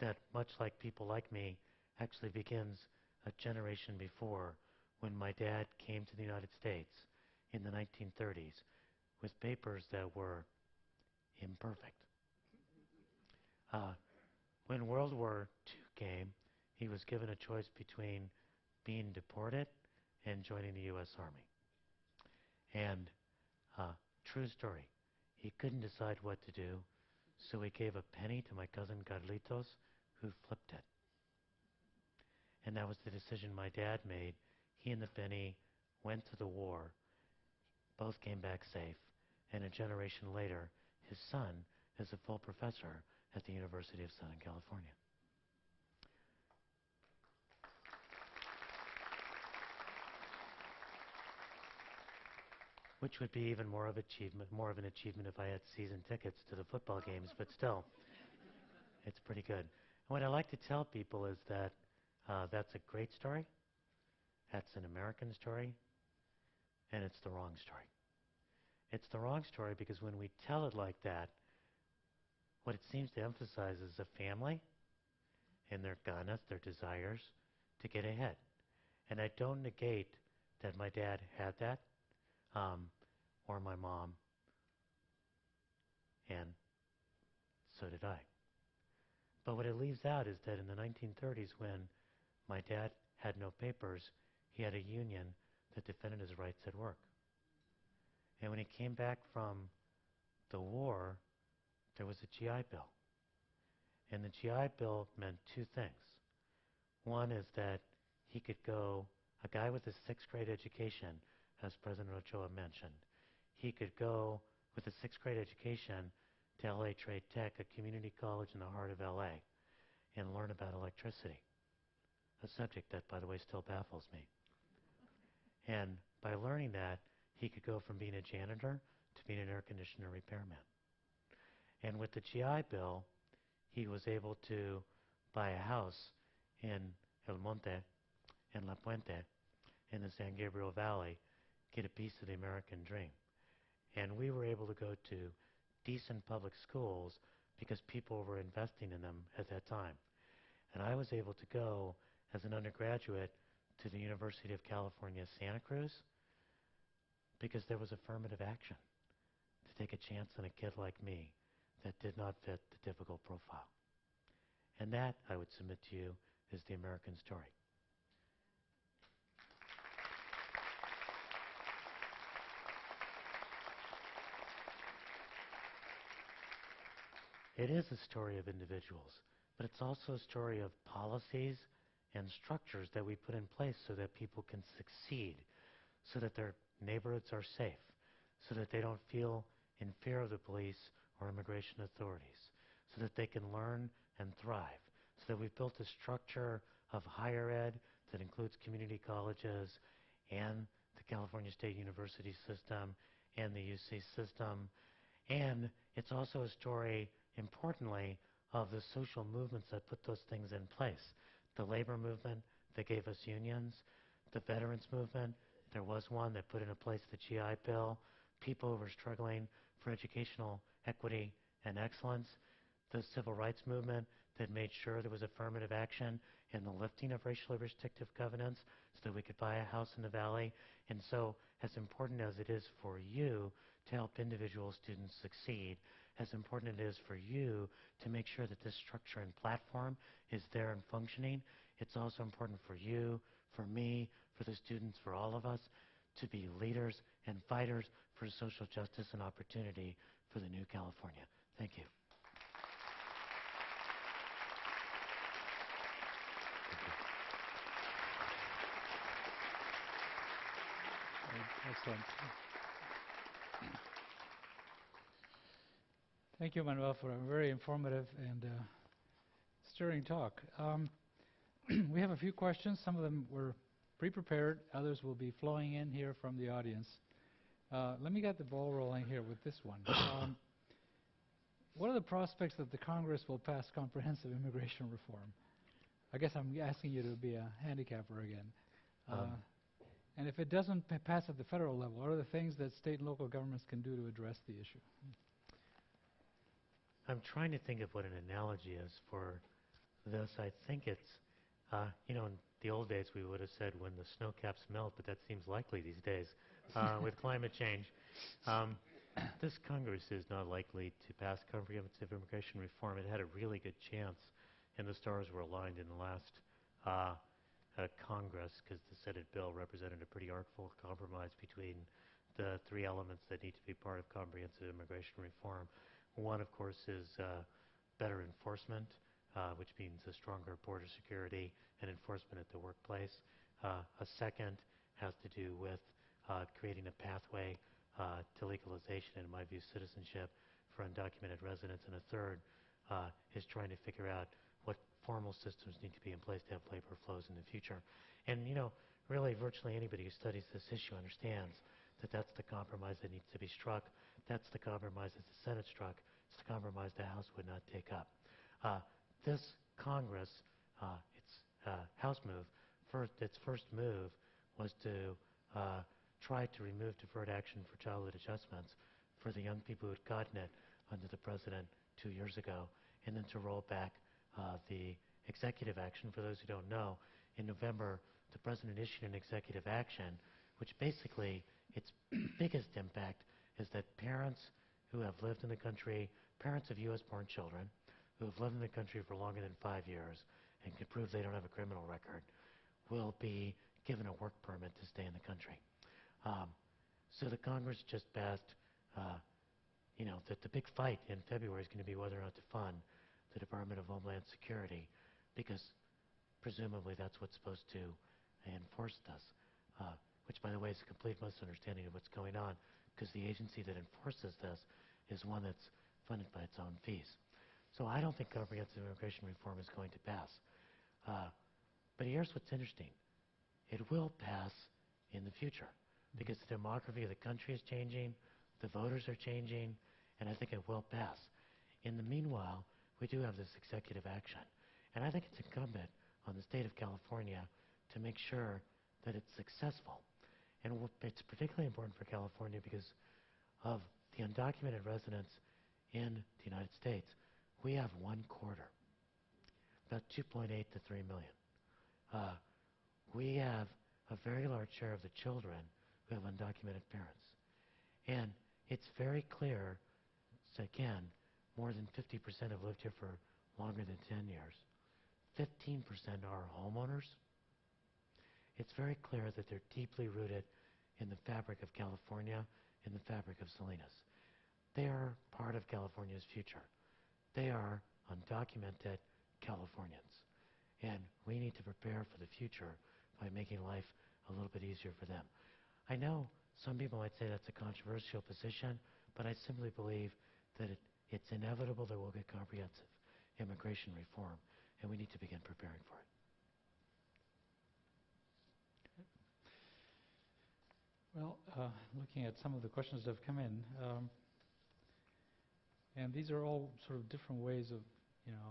that, much like people like me, actually begins a generation before when my dad came to the United States in the 1930s with papers that were imperfect. Uh, when World War II came, he was given a choice between being deported and joining the U.S. Army. And uh, true story, he couldn't decide what to do, so he gave a penny to my cousin Carlitos, who flipped it. And that was the decision my dad made. He and the penny went to the war. Both came back safe. And a generation later, his son is a full professor at the University of Southern California. Which would be even more of achievement, more of an achievement if I had season tickets to the football games, but still, it's pretty good. And what I like to tell people is that uh, that's a great story, that's an American story, and it's the wrong story. It's the wrong story because when we tell it like that, what it seems to emphasize is a family and their ganas, their desires to get ahead. And I don't negate that my dad had that um, or my mom, and so did I. But what it leaves out is that in the 1930s, when my dad had no papers, he had a union that defended his rights at work. And when he came back from the war, there was a GI Bill. And the GI Bill meant two things. One is that he could go, a guy with a sixth grade education as President Ochoa mentioned. He could go with a sixth grade education to LA Trade Tech, a community college in the heart of LA, and learn about electricity, a subject that, by the way, still baffles me. And by learning that, he could go from being a janitor to being an air conditioner repairman. And with the GI Bill, he was able to buy a house in El Monte, in La Puente, in the San Gabriel Valley, get a piece of the American dream. And we were able to go to decent public schools because people were investing in them at that time. And I was able to go as an undergraduate to the University of California, Santa Cruz, because there was affirmative action to take a chance on a kid like me that did not fit the typical profile. And that, I would submit to you, is the American story. It is a story of individuals, but it's also a story of policies and structures that we put in place so that people can succeed, so that their neighborhoods are safe, so that they don't feel in fear of the police or immigration authorities, so that they can learn and thrive, so that we've built a structure of higher ed that includes community colleges and the California State University system and the UC system. And it's also a story importantly, of the social movements that put those things in place. The labor movement that gave us unions, the veterans movement, there was one that put into place the GI Bill, people who were struggling for educational equity and excellence, the civil rights movement that made sure there was affirmative action in the lifting of racially restrictive covenants so that we could buy a house in the valley. And so, as important as it is for you to help individual students succeed, as important it is for you to make sure that this structure and platform is there and functioning, it's also important for you, for me, for the students, for all of us, to be leaders and fighters for social justice and opportunity for the new California. Thank you. Excellent. Thank you, Manuel, for a very informative and uh, stirring talk. Um, we have a few questions. Some of them were pre-prepared. Others will be flowing in here from the audience. Uh, let me get the ball rolling here with this one. Um, what are the prospects that the Congress will pass comprehensive immigration reform? I guess I'm asking you to be a handicapper again. Uh, Um, and if it doesn't pa- pass at the federal level, what are the things that state and local governments can do to address the issue? I'm trying to think of what an analogy is for this. I think it's, uh, you know, in the old days we would have said when the snow caps melt, but that seems likely these days uh, with climate change. Um, this Congress is not likely to pass comprehensive immigration reform. It had a really good chance, and the stars were aligned in the last uh, uh, Congress because the Senate bill represented a pretty artful compromise between the three elements that need to be part of comprehensive immigration reform. One, of course, is uh, better enforcement, uh, which means a stronger border security and enforcement at the workplace. Uh, a second has to do with creating a pathway to legalization and, in my view, citizenship for undocumented residents. And a third is trying to figure out what formal systems need to be in place to have labor flows in the future. And, you know, really virtually anybody who studies this issue understands that that's the compromise that needs to be struck. That's the compromise that the Senate struck. It's the compromise the House would not take up. Uh, this Congress, uh, its uh, House move, first, its first move was to uh, try to remove deferred action for childhood adjustments for the young people who had gotten it under the president two years ago, and then to roll back uh, the executive action. For those who don't know, in November, the president issued an executive action, which basically its biggest impact is that parents who have lived in the country, parents of U.S.-born children who have lived in the country for longer than five years and can prove they don't have a criminal record, will be given a work permit to stay in the country. Um, so the Congress just passed, uh, you know, that the big fight in February is going to be whether or not to fund the Department of Homeland Security, because presumably that's what's supposed to enforce this. Uh, which, by the way, is a complete misunderstanding of what's going on, because the agency that enforces this is one that's funded by its own fees. So I don't think comprehensive immigration reform is going to pass. Uh, but here's what's interesting. It will pass in the future because the demography of the country is changing, the voters are changing, and I think it will pass. In the meanwhile, we do have this executive action. And I think it's incumbent on the state of California to make sure that it's successful. And it's particularly important for California because of the undocumented residents in the United States. We have one quarter, about 2.8 to 3 million. Uh, we have a very large share of the children who have undocumented parents. And it's very clear, so again, more than 50% have lived here for longer than 10 years. 15% are homeowners. It's very clear that they're deeply rooted in the fabric of California, in the fabric of Salinas. They are part of California's future. They are undocumented Californians. And we need to prepare for the future by making life a little bit easier for them. I know some people might say that's a controversial position, but I simply believe that it, it's inevitable that we'll get comprehensive immigration reform, and we need to begin preparing for it. Well, uh, looking at some of the questions that have come in, um, and these are all sort of different ways of, you know,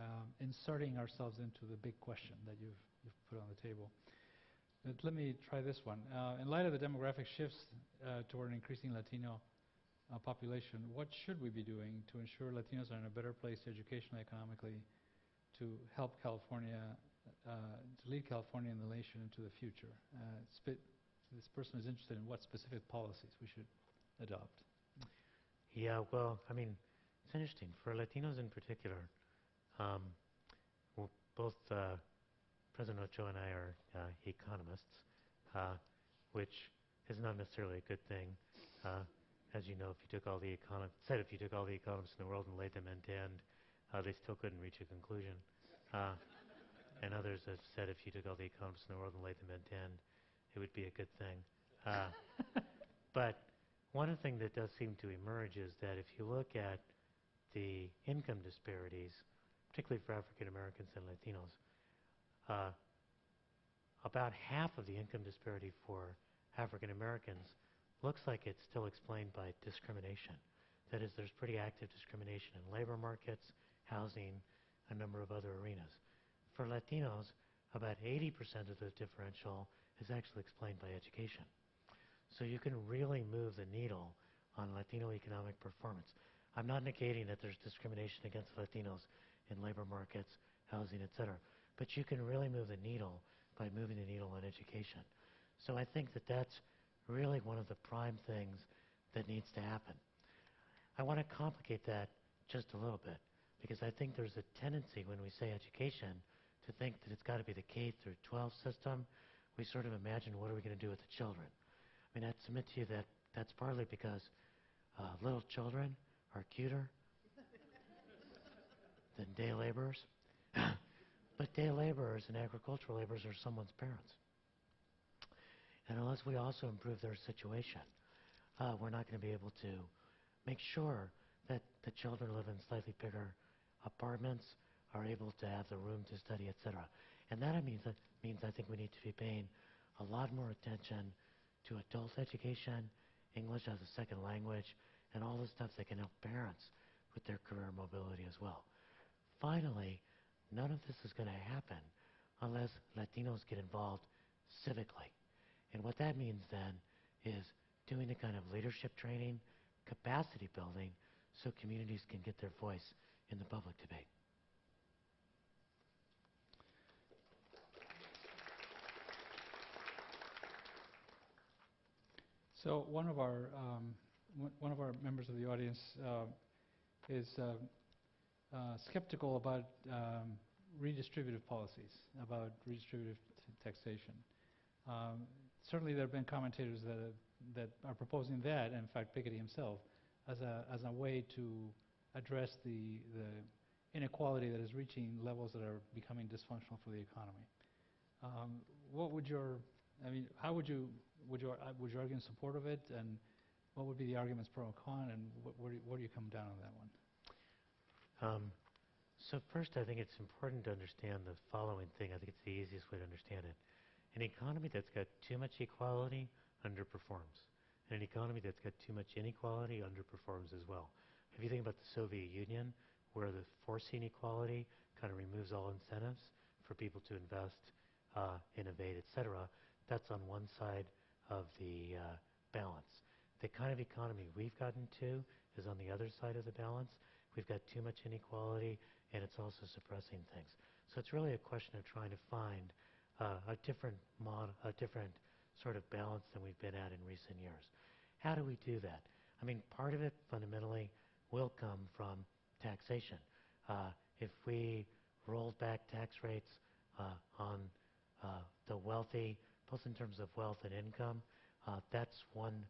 um, inserting ourselves into the big question that you've, you've put on the table. But let me try this one. Uh, in light of the demographic shifts uh, toward an increasing Latino uh, population, what should we be doing to ensure Latinos are in a better place educationally, economically, to help California, uh, to lead California and the nation into the future? Uh, it's a bit this person is interested in what specific policies we should adopt. Yeah, well, I mean, it's interesting. For Latinos in particular, um, both uh, President Ochoa and I are uh, economists, uh, which is not necessarily a good thing. Uh, as you know, if you took all the econom- said if you took all the economists in the world and laid them end to end, uh, they still couldn't reach a conclusion. Uh, and others have said if you took all the economists in the world and laid them end to end, it would be a good thing. Uh, but one thing that does seem to emerge is that if you look at the income disparities, particularly for African Americans and Latinos, uh, about half of the income disparity for African Americans looks like it's still explained by discrimination. That is, there's pretty active discrimination in labor markets, housing, a number of other arenas. For Latinos, about 80% of the differential is actually explained by education. So you can really move the needle on Latino economic performance. I'm not negating that there's discrimination against Latinos in labor markets, housing, et cetera, but you can really move the needle by moving the needle on education. So I think that that's really one of the prime things that needs to happen. I want to complicate that just a little bit because I think there's a tendency when we say education to think that it's got to be the K through 12 system. We sort of imagine what are we going to do with the children. I mean, I'd submit to you that that's partly because uh, little children are cuter than day laborers. but day laborers and agricultural laborers are someone's parents. And unless we also improve their situation, uh, we're not going to be able to make sure that the children live in slightly bigger apartments, are able to have the room to study, etc. And that means that means I think we need to be paying a lot more attention to adult education, English as a second language, and all the stuff that can help parents with their career mobility as well. Finally, none of this is going to happen unless Latinos get involved civically. And what that means then is doing the kind of leadership training, capacity building, so communities can get their voice in the public debate. So one of our um, one of our members of the audience uh, is uh, uh, skeptical about um, redistributive policies, about redistributive taxation. Um, certainly, there have been commentators that have, that are proposing that, in fact, Piketty himself, as a as a way to address the the inequality that is reaching levels that are becoming dysfunctional for the economy. Um, what would your I mean, how would you would you uh, would you argue in support of it, and what would be the arguments pro and con, and wh- where, do you, where do you come down on that one? Um, so first, I think it's important to understand the following thing. I think it's the easiest way to understand it. An economy that's got too much equality underperforms. And an economy that's got too much inequality underperforms as well. If you think about the Soviet Union, where the forcing equality kind of removes all incentives for people to invest, uh, innovate, et cetera, that's on one side of the uh, balance. The kind of economy we've gotten to is on the other side of the balance. We've got too much inequality, and it's also suppressing things. So it's really a question of trying to find uh, a different mod, a different sort of balance than we've been at in recent years. How do we do that? I mean, part of it fundamentally will come from taxation. Uh, if we rolled back tax rates uh, on uh, the wealthy, both in terms of wealth and income, uh, that's one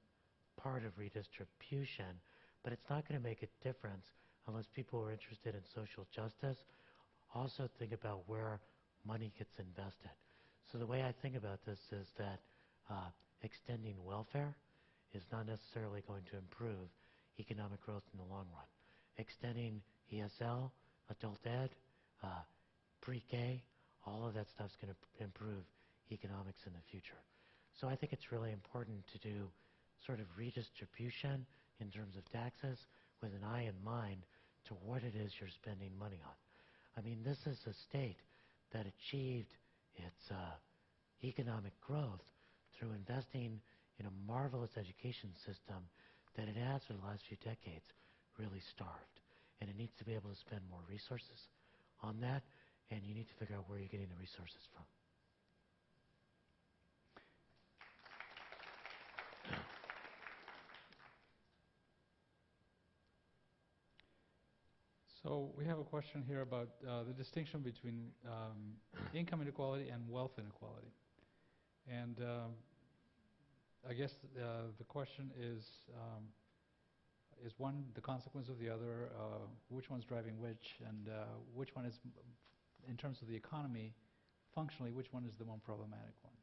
part of redistribution, but it's not going to make a difference unless people are interested in social justice. Also think about where money gets invested. So the way I think about this is that uh, extending welfare is not necessarily going to improve economic growth in the long run. Extending ESL, adult ed, uh, pre-K, all of that stuff is going to improve economics in the future. So I think it's really important to do sort of redistribution in terms of taxes with an eye in mind to what it is you're spending money on. I mean, this is a state that achieved its uh, economic growth through investing in a marvelous education system that it has for the last few decades really starved. And it needs to be able to spend more resources on that, and you need to figure out where you're getting the resources from. So we have a question here about uh, the distinction between um, income inequality and wealth inequality. And um, I guess uh, the question is, um, is one the consequence of the other? Uh, which one's driving which? And uh, which one is, in terms of the economy, functionally, which one is the more problematic one?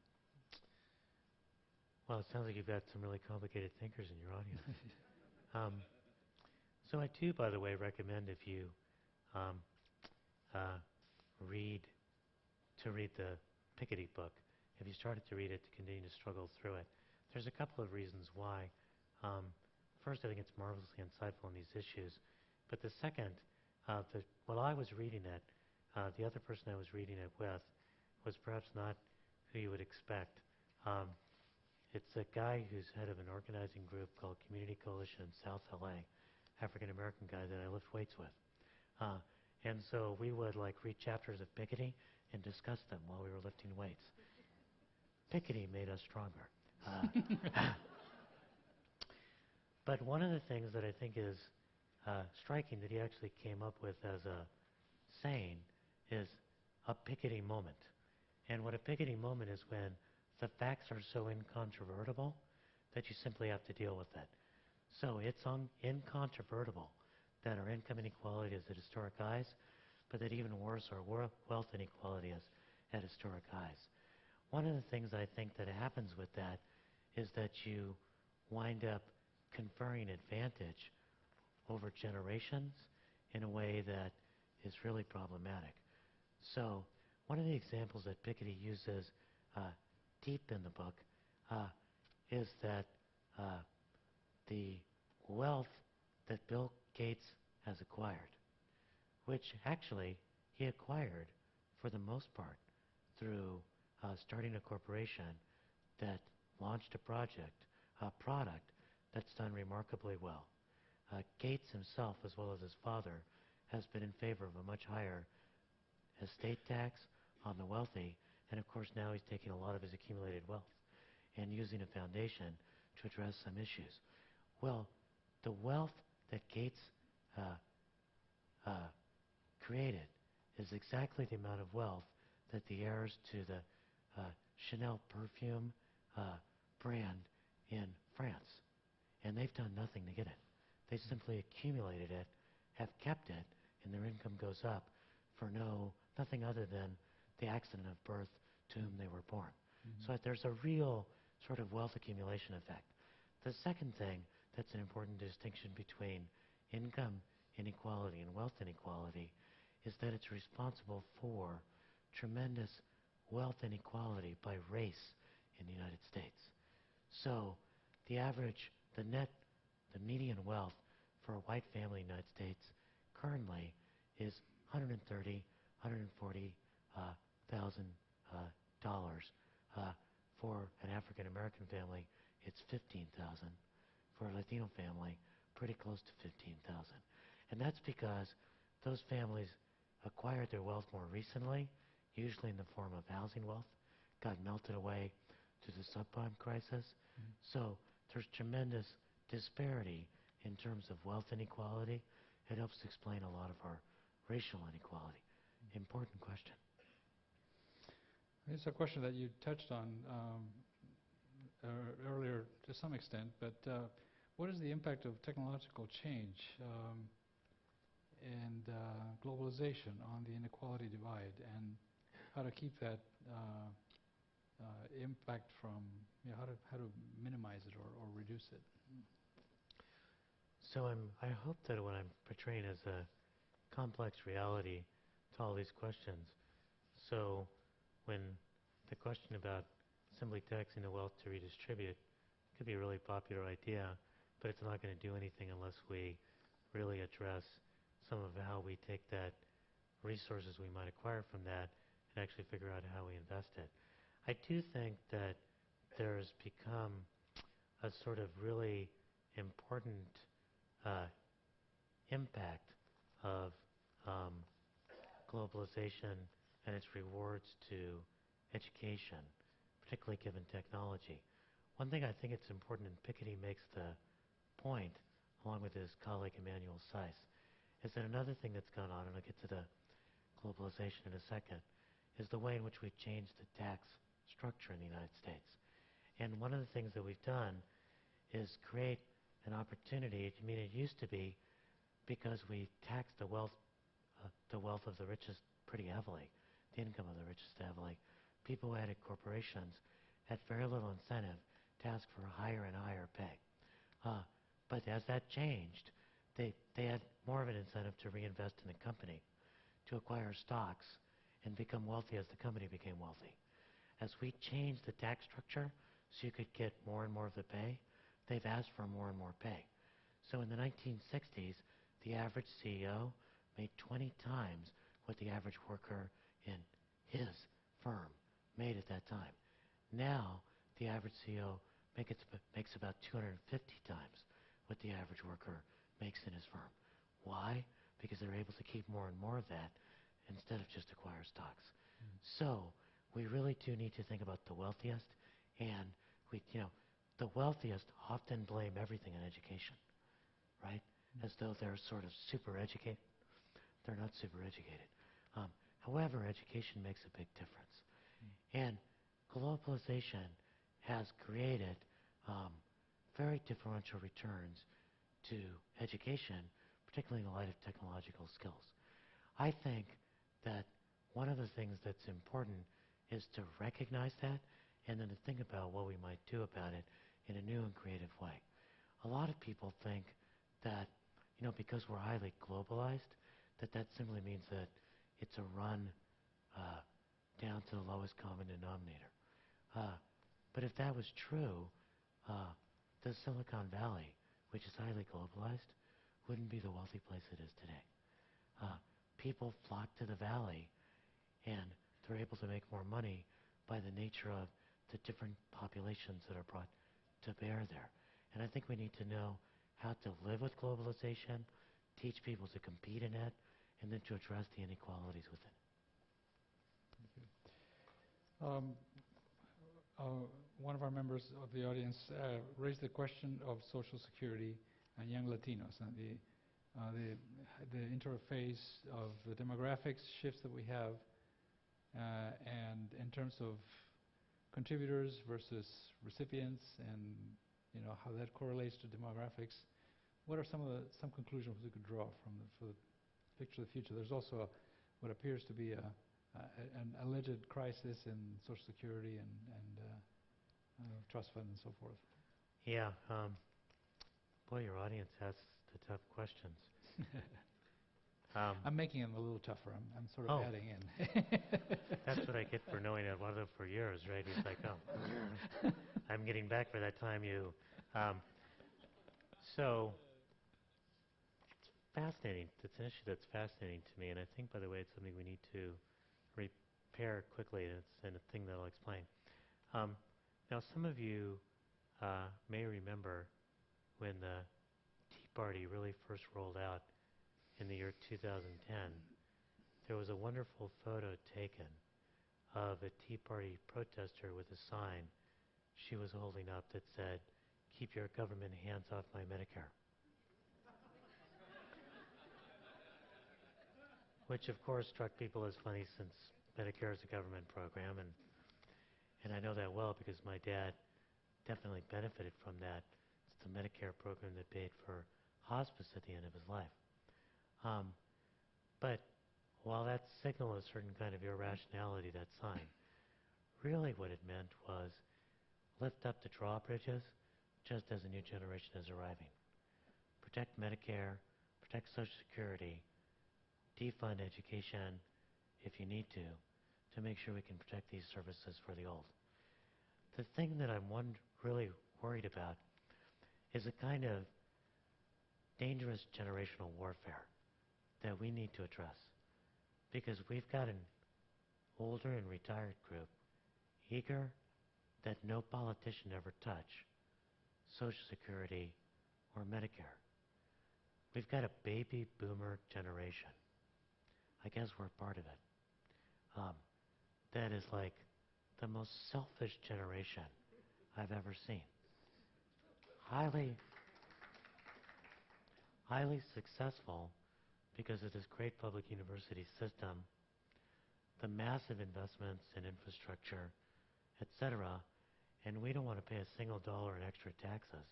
Well, it sounds like you've got some really complicated thinkers in your audience. so I do, by the way, recommend if you um, uh, read to read the Piketty book. If you started to read it, to continue to struggle through it. There's a couple of reasons why. Um, first, I think it's marvelously insightful on these issues. But the second, uh, the, while I was reading it, uh, the other person I was reading it with was perhaps not who you would expect. Um, it's a guy who's head of an organizing group called Community Coalition in South LA, African American guy that I lift weights with. Uh, and so we would like read chapters of Piketty and discuss them while we were lifting weights. Piketty made us stronger. Uh, but one of the things that I think is uh, striking that he actually came up with as a saying is a Piketty moment. And what a Piketty moment is when the facts are so incontrovertible that you simply have to deal with it. So it's incontrovertible that our income inequality is at historic highs, but that even worse, our wealth inequality is at historic highs. One of the things I think that happens with that is that you wind up conferring advantage over generations in a way that is really problematic. So one of the examples that Piketty uses uh, deep in the book uh, is that uh, the wealth that Bill Gates has acquired, which actually he acquired for the most part through uh, starting a corporation that launched a project, a product that's done remarkably well. Uh, Gates himself, as well as his father, has been in favor of a much higher estate tax on the wealthy, and of course now he's taking a lot of his accumulated wealth and using a foundation to address some issues. Well, the wealth that Gates uh, uh, created is exactly the amount of wealth that the heirs to the uh, Chanel perfume uh, brand in France, and they've done nothing to get it. They simply accumulated it, have kept it, and their income goes up for no nothing other than the accident of birth to whom they were born. So that there's a real sort of wealth accumulation effect. The second thing that's an important distinction between income inequality and wealth inequality is that it's responsible for tremendous wealth inequality by race in the United States. So the average, the net, the median wealth for a white family in the United States currently is 130, 140 uh, thousand uh, dollars. Uh, for an African American family, it's 15,000. For a Latino family, pretty close to 15,000. And that's because those families acquired their wealth more recently, usually in the form of housing wealth, got melted away to the subprime crisis. So there's tremendous disparity in terms of wealth inequality. It helps explain a lot of our racial inequality. Important question. It's a question that you touched on um, ear- earlier to some extent, but uh, what is the impact of technological change um, and uh, globalization on the inequality divide, and how to keep that uh, uh, impact from, you know, how to how to minimize it or, or reduce it? So I'm, I hope that what I'm portraying is a complex reality to all these questions. So when the question about simply taxing the wealth to redistribute could be a really popular idea, but it's not going to do anything unless we really address some of how we take that resources we might acquire from that and actually figure out how we invest it. I do think that there's become a sort of really important uh, impact of um, globalization and its rewards to education, particularly given technology. One thing I think it's important, and Piketty makes the point, along with his colleague Emmanuel Saez, is that another thing that's gone on, and I'll get to the globalization in a second, is the way in which we've changed the tax structure in the United States. And one of the things that we've done is create an opportunity. I mean, it used to be because we taxed the wealth, uh, the wealth of the richest pretty heavily, the income of the richest heavily. People who corporations had very little incentive to ask for a higher and higher pay. Uh, but as that changed, they, they had more of an incentive to reinvest in the company, to acquire stocks, and become wealthy as the company became wealthy. As we changed the tax structure so you could get more and more of the pay, they've asked for more and more pay. So in the 1960s, the average CEO made 20 times what the average worker in his firm made at that time. Now, the average CEO make makes about 250 times what the average worker makes in his firm. Why? Because they're able to keep more and more of that instead of just acquire stocks. Mm. So we really do need to think about the wealthiest, and we, you know, the wealthiest often blame everything on education, right? Mm. As though they're sort of super educated. They're not super educated. Um, however, education makes a big difference. Mm. And globalization has created um, very differential returns to education, particularly in the light of technological skills. I think that one of the things that's important is to recognize that and then to think about what we might do about it in a new and creative way. A lot of people think that, you know, because we're highly globalized, that that simply means that it's a run uh, down to the lowest common denominator. Uh, but if that was true, uh, the Silicon Valley, which is highly globalized, wouldn't be the wealthy place it is today. Uh, people flock to the valley, and they're able to make more money by the nature of the different populations that are brought to bear there. And I think we need to know how to live with globalization, teach people to compete in it, and then to address the inequalities within it. Um, uh, one of our members of the audience uh, raised the question of Social Security and young Latinos and the, uh, the, the interface of the demographics shifts that we have uh, and in terms of contributors versus recipients and you know how that correlates to demographics. What are some of the some conclusions we could draw from the, for the picture of the future? There's also a, what appears to be a, a, an alleged crisis in Social Security and, and trust fund and so forth. Yeah. Um, boy, your audience asks the tough questions. um, I'm making them a little tougher. I'm, I'm sort of oh. adding in. That's what I get for knowing Eduardo for years, right? He's like, oh, I'm getting back for that time you. Um, so it's fascinating. It's an issue that's fascinating to me, and I think, by the way, it's something we need to repair quickly, and it's and a thing that I'll explain. Um, now, some of you uh, may remember when the Tea Party really first rolled out in the year 2010. There was a wonderful photo taken of a Tea Party protester with a sign she was holding up that said, Keep your government hands off my Medicare. which of course struck people as funny since Medicare is a government program, and and I know that well because my dad definitely benefited from that. It's the Medicare program that paid for hospice at the end of his life. Um, but while that signaled a certain kind of irrationality, that sign, really what it meant was lift up the drawbridges just as a new generation is arriving. Protect Medicare, protect Social Security, defund education if you need to, to make sure we can protect these services for the old. The thing that I'm one really worried about is a kind of dangerous generational warfare that we need to address. Because we've got an older and retired group eager that no politician ever touch Social Security or Medicare. We've got a baby boomer generation I guess we're part of it. Um, that is like the most selfish generation I've ever seen. Highly, highly successful, because of this great public university system, the massive investments in infrastructure, etc. and we don't want to pay a single dollar in extra taxes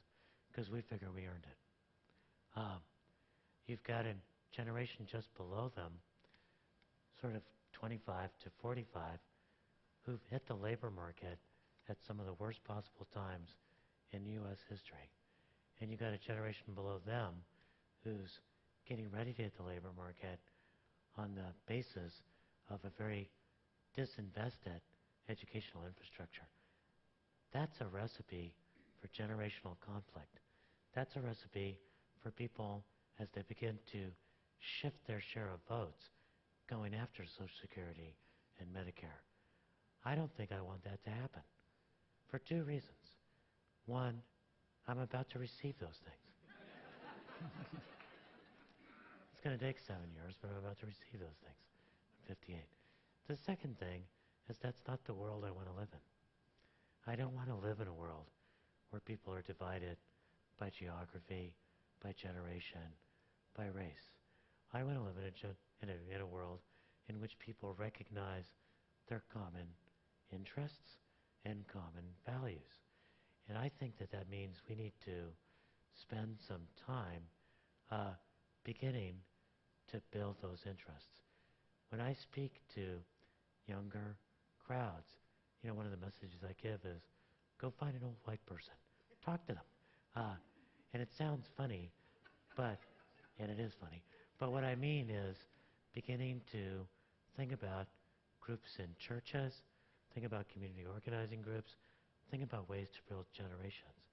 because we figure we earned it. Um, you've got a generation just below them, sort of 25 to 45, who've hit the labor market at some of the worst possible times in U.S. history. And you've got a generation below them who's getting ready to hit the labor market on the basis of a very disinvested educational infrastructure. That's a recipe for generational conflict. That's a recipe for people as they begin to shift their share of votes going after Social Security and Medicare. I don't think I want that to happen for two reasons. One, I'm about to receive those things. it's going to take seven years, but I'm about to receive those things. I'm 58. The second thing is that's not the world I want to live in. I don't want to live in a world where people are divided by geography, by generation, by race. I want to live in a, in a, in a world in which people recognize their common interests and common values. And I think that that means we need to spend some time uh, beginning to build those interests. When I speak to younger crowds, you know, one of the messages I give is go find an old white person, talk to them. Uh, and it sounds funny, but, and it is funny, but what I mean is beginning to think about groups in churches, think about community organizing groups, think about ways to build generations.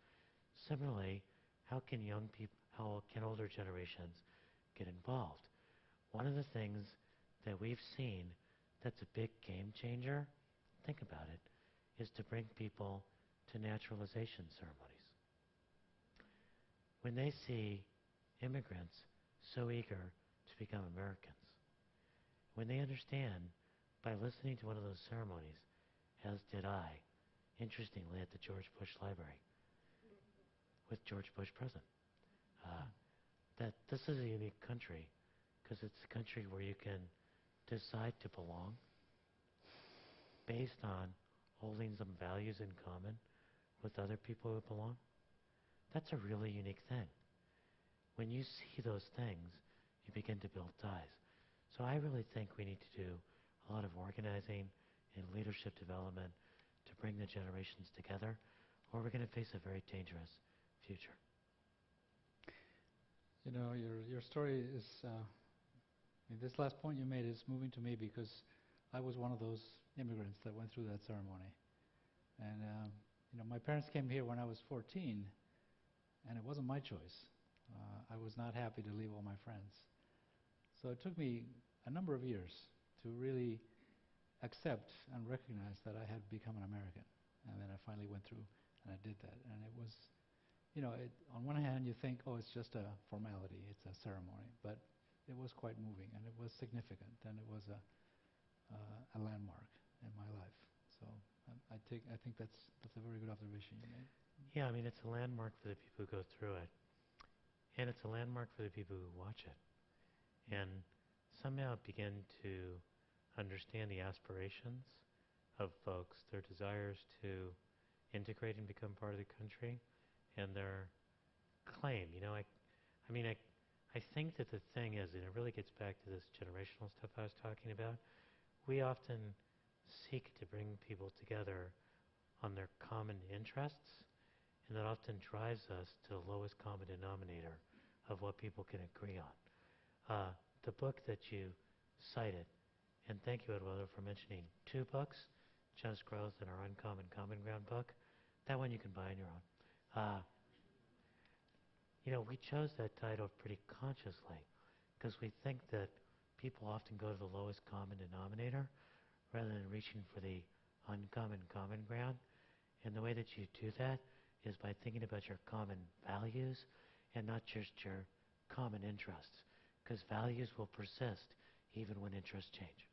Similarly, how can young people, how can older generations get involved? One of the things that we've seen that's a big game changer, think about it, is to bring people to naturalization ceremonies. When they see immigrants so eager to become Americans, when they understand by listening to one of those ceremonies, as did I, interestingly, at the George Bush Library, with George Bush present, uh, that this is a unique country because it's a country where you can decide to belong based on holding some values in common with other people who belong. That's a really unique thing. When you see those things, you begin to build ties. So I really think we need to do a lot of organizing and leadership development to bring the generations together, or we're going to face a very dangerous future. You know, your your story is. Uh, this last point you made is moving to me because I was one of those immigrants that went through that ceremony, and um, you know, my parents came here when I was 14, and it wasn't my choice. Uh, I was not happy to leave all my friends, so it took me a number of years to really accept and recognize that I had become an American, and then I finally went through and I did that, and it was you know, it, on one hand, you think, oh, it's just a formality, it's a ceremony, but it was quite moving, and it was significant, and it was a uh, a landmark in my life. So um, I take, I think that's that's a very good observation you made. Yeah, I mean, it's a landmark for the people who go through it, and it's a landmark for the people who watch it, and somehow begin to understand the aspirations of folks, their desires to integrate and become part of the country and their claim. You know, I, I mean, I, I think that the thing is, and it really gets back to this generational stuff I was talking about. We often seek to bring people together on their common interests, and that often drives us to the lowest common denominator of what people can agree on. Uh, the book that you cited, and thank you, Eduardo, for mentioning two books, Just Growth and our Uncommon Common Ground book. That one you can buy on your own. Uh, you know, we chose that title pretty consciously because we think that people often go to the lowest common denominator rather than reaching for the uncommon common ground. And the way that you do that is by thinking about your common values and not just your common interests because values will persist even when interests change.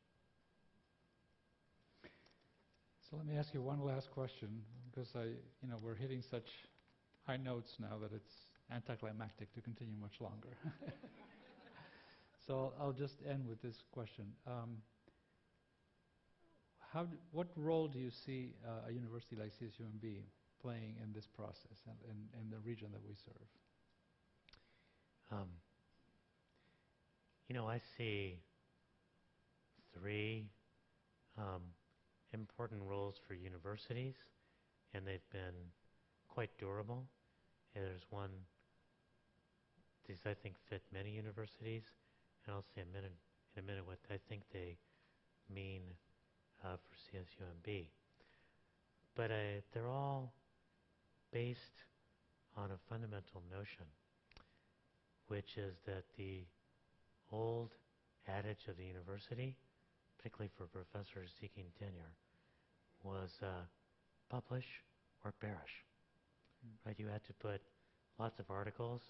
Let me ask you one last question because I, you know, we're hitting such high notes now that it's anticlimactic to continue much longer. So I'll, just end with this question. Um, how, what role do you see uh, a university like CSUMB playing in this process and in, in the region that we serve? Um, you know, I see three um, important roles for universities, and they've been quite durable. And there's one, these I think fit many universities, and I'll say a minute, in a minute what I think they mean uh, for CSUMB. But uh, they're all based on a fundamental notion which is that the old adage of the university, particularly for professors seeking tenure, was uh, publish or perish. Mm. Right? You had to put lots of articles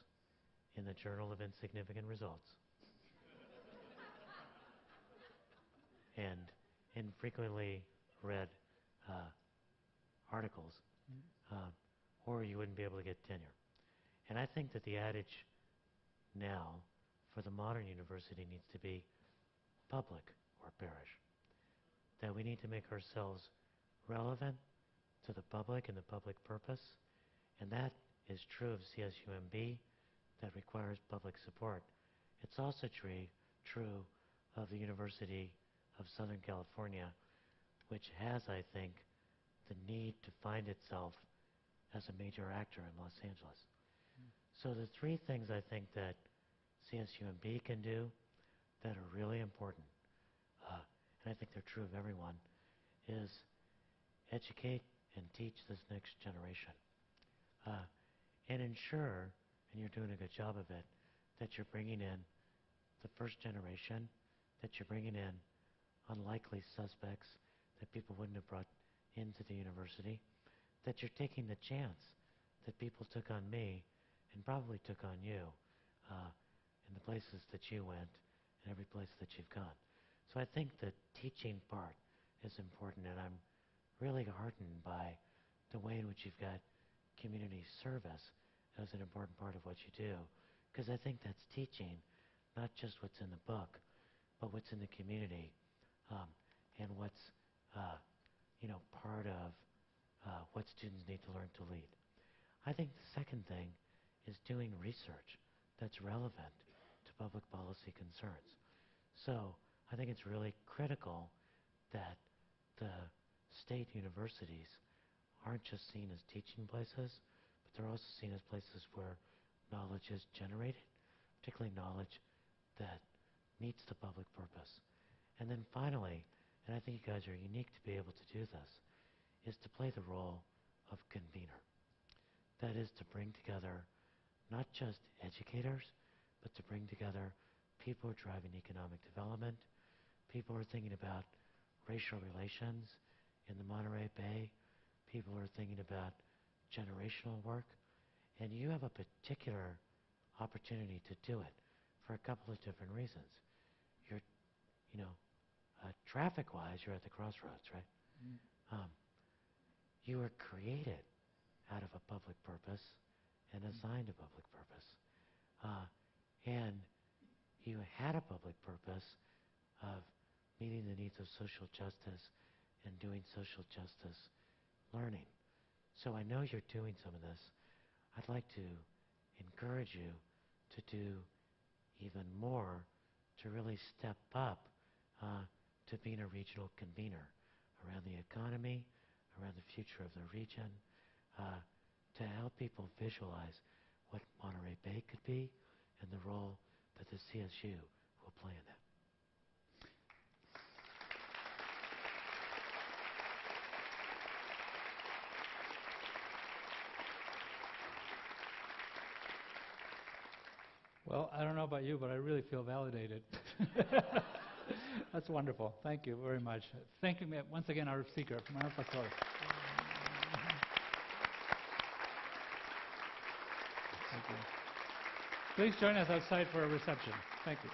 in the Journal of Insignificant Results. and infrequently read uh, articles, Mm. uh, or you wouldn't be able to get tenure. And I think that the adage now for the modern university needs to be public or perish. That we need to make ourselves relevant to the public and the public purpose, and that is true of CSUMB, that requires public support. It's also true, true of the University of Southern California, which has, I think, the need to find itself as a major actor in Los Angeles. So the three things I think that CSUMB can do that are really important, uh, and I think they're true of everyone, is educate and teach this next generation. Uh, and ensure, and you're doing a good job of it, that you're bringing in the first generation, that you're bringing in unlikely suspects that people wouldn't have brought into the university, that you're taking the chance that people took on me and probably took on you uh, in the places that you went and every place that you've gone. So I think the teaching part is important, and I'm really heartened by the way in which you've got community service as an important part of what you do, because I think that's teaching, not just what's in the book, but what's in the community, um, and what's uh, you know part of uh, what students need to learn to lead. I think the second thing is doing research that's relevant to public policy concerns. So I think it's really critical that the state universities aren't just seen as teaching places, but they're also seen as places where knowledge is generated, particularly knowledge that meets the public purpose. And then finally, and I think you guys are unique to be able to do this, is to play the role of convener. That is to bring together not just educators, but to bring together people who are driving economic development, people who are thinking about racial relations in the Monterey Bay, people are thinking about generational work, and you have a particular opportunity to do it for a couple of different reasons. You're, you know, uh, traffic-wise, you're at the crossroads, right? Mm. Um, you were created out of a public purpose and assigned a public purpose. Uh, and you had a public purpose of meeting the needs of social justice and doing social justice learning. So I know you're doing some of this. I'd like to encourage you to do even more to really step up uh, to being a regional convener around the economy, around the future of the region, uh, to help people visualize what Monterey Bay could be and the role that the CSU will play in that. Well, I don't know about you, but I really feel validated. That's wonderful. Thank you very much. Thank you once again, our speaker, Manuel Pastor. Thank you. Please join us outside for a reception. Thank you.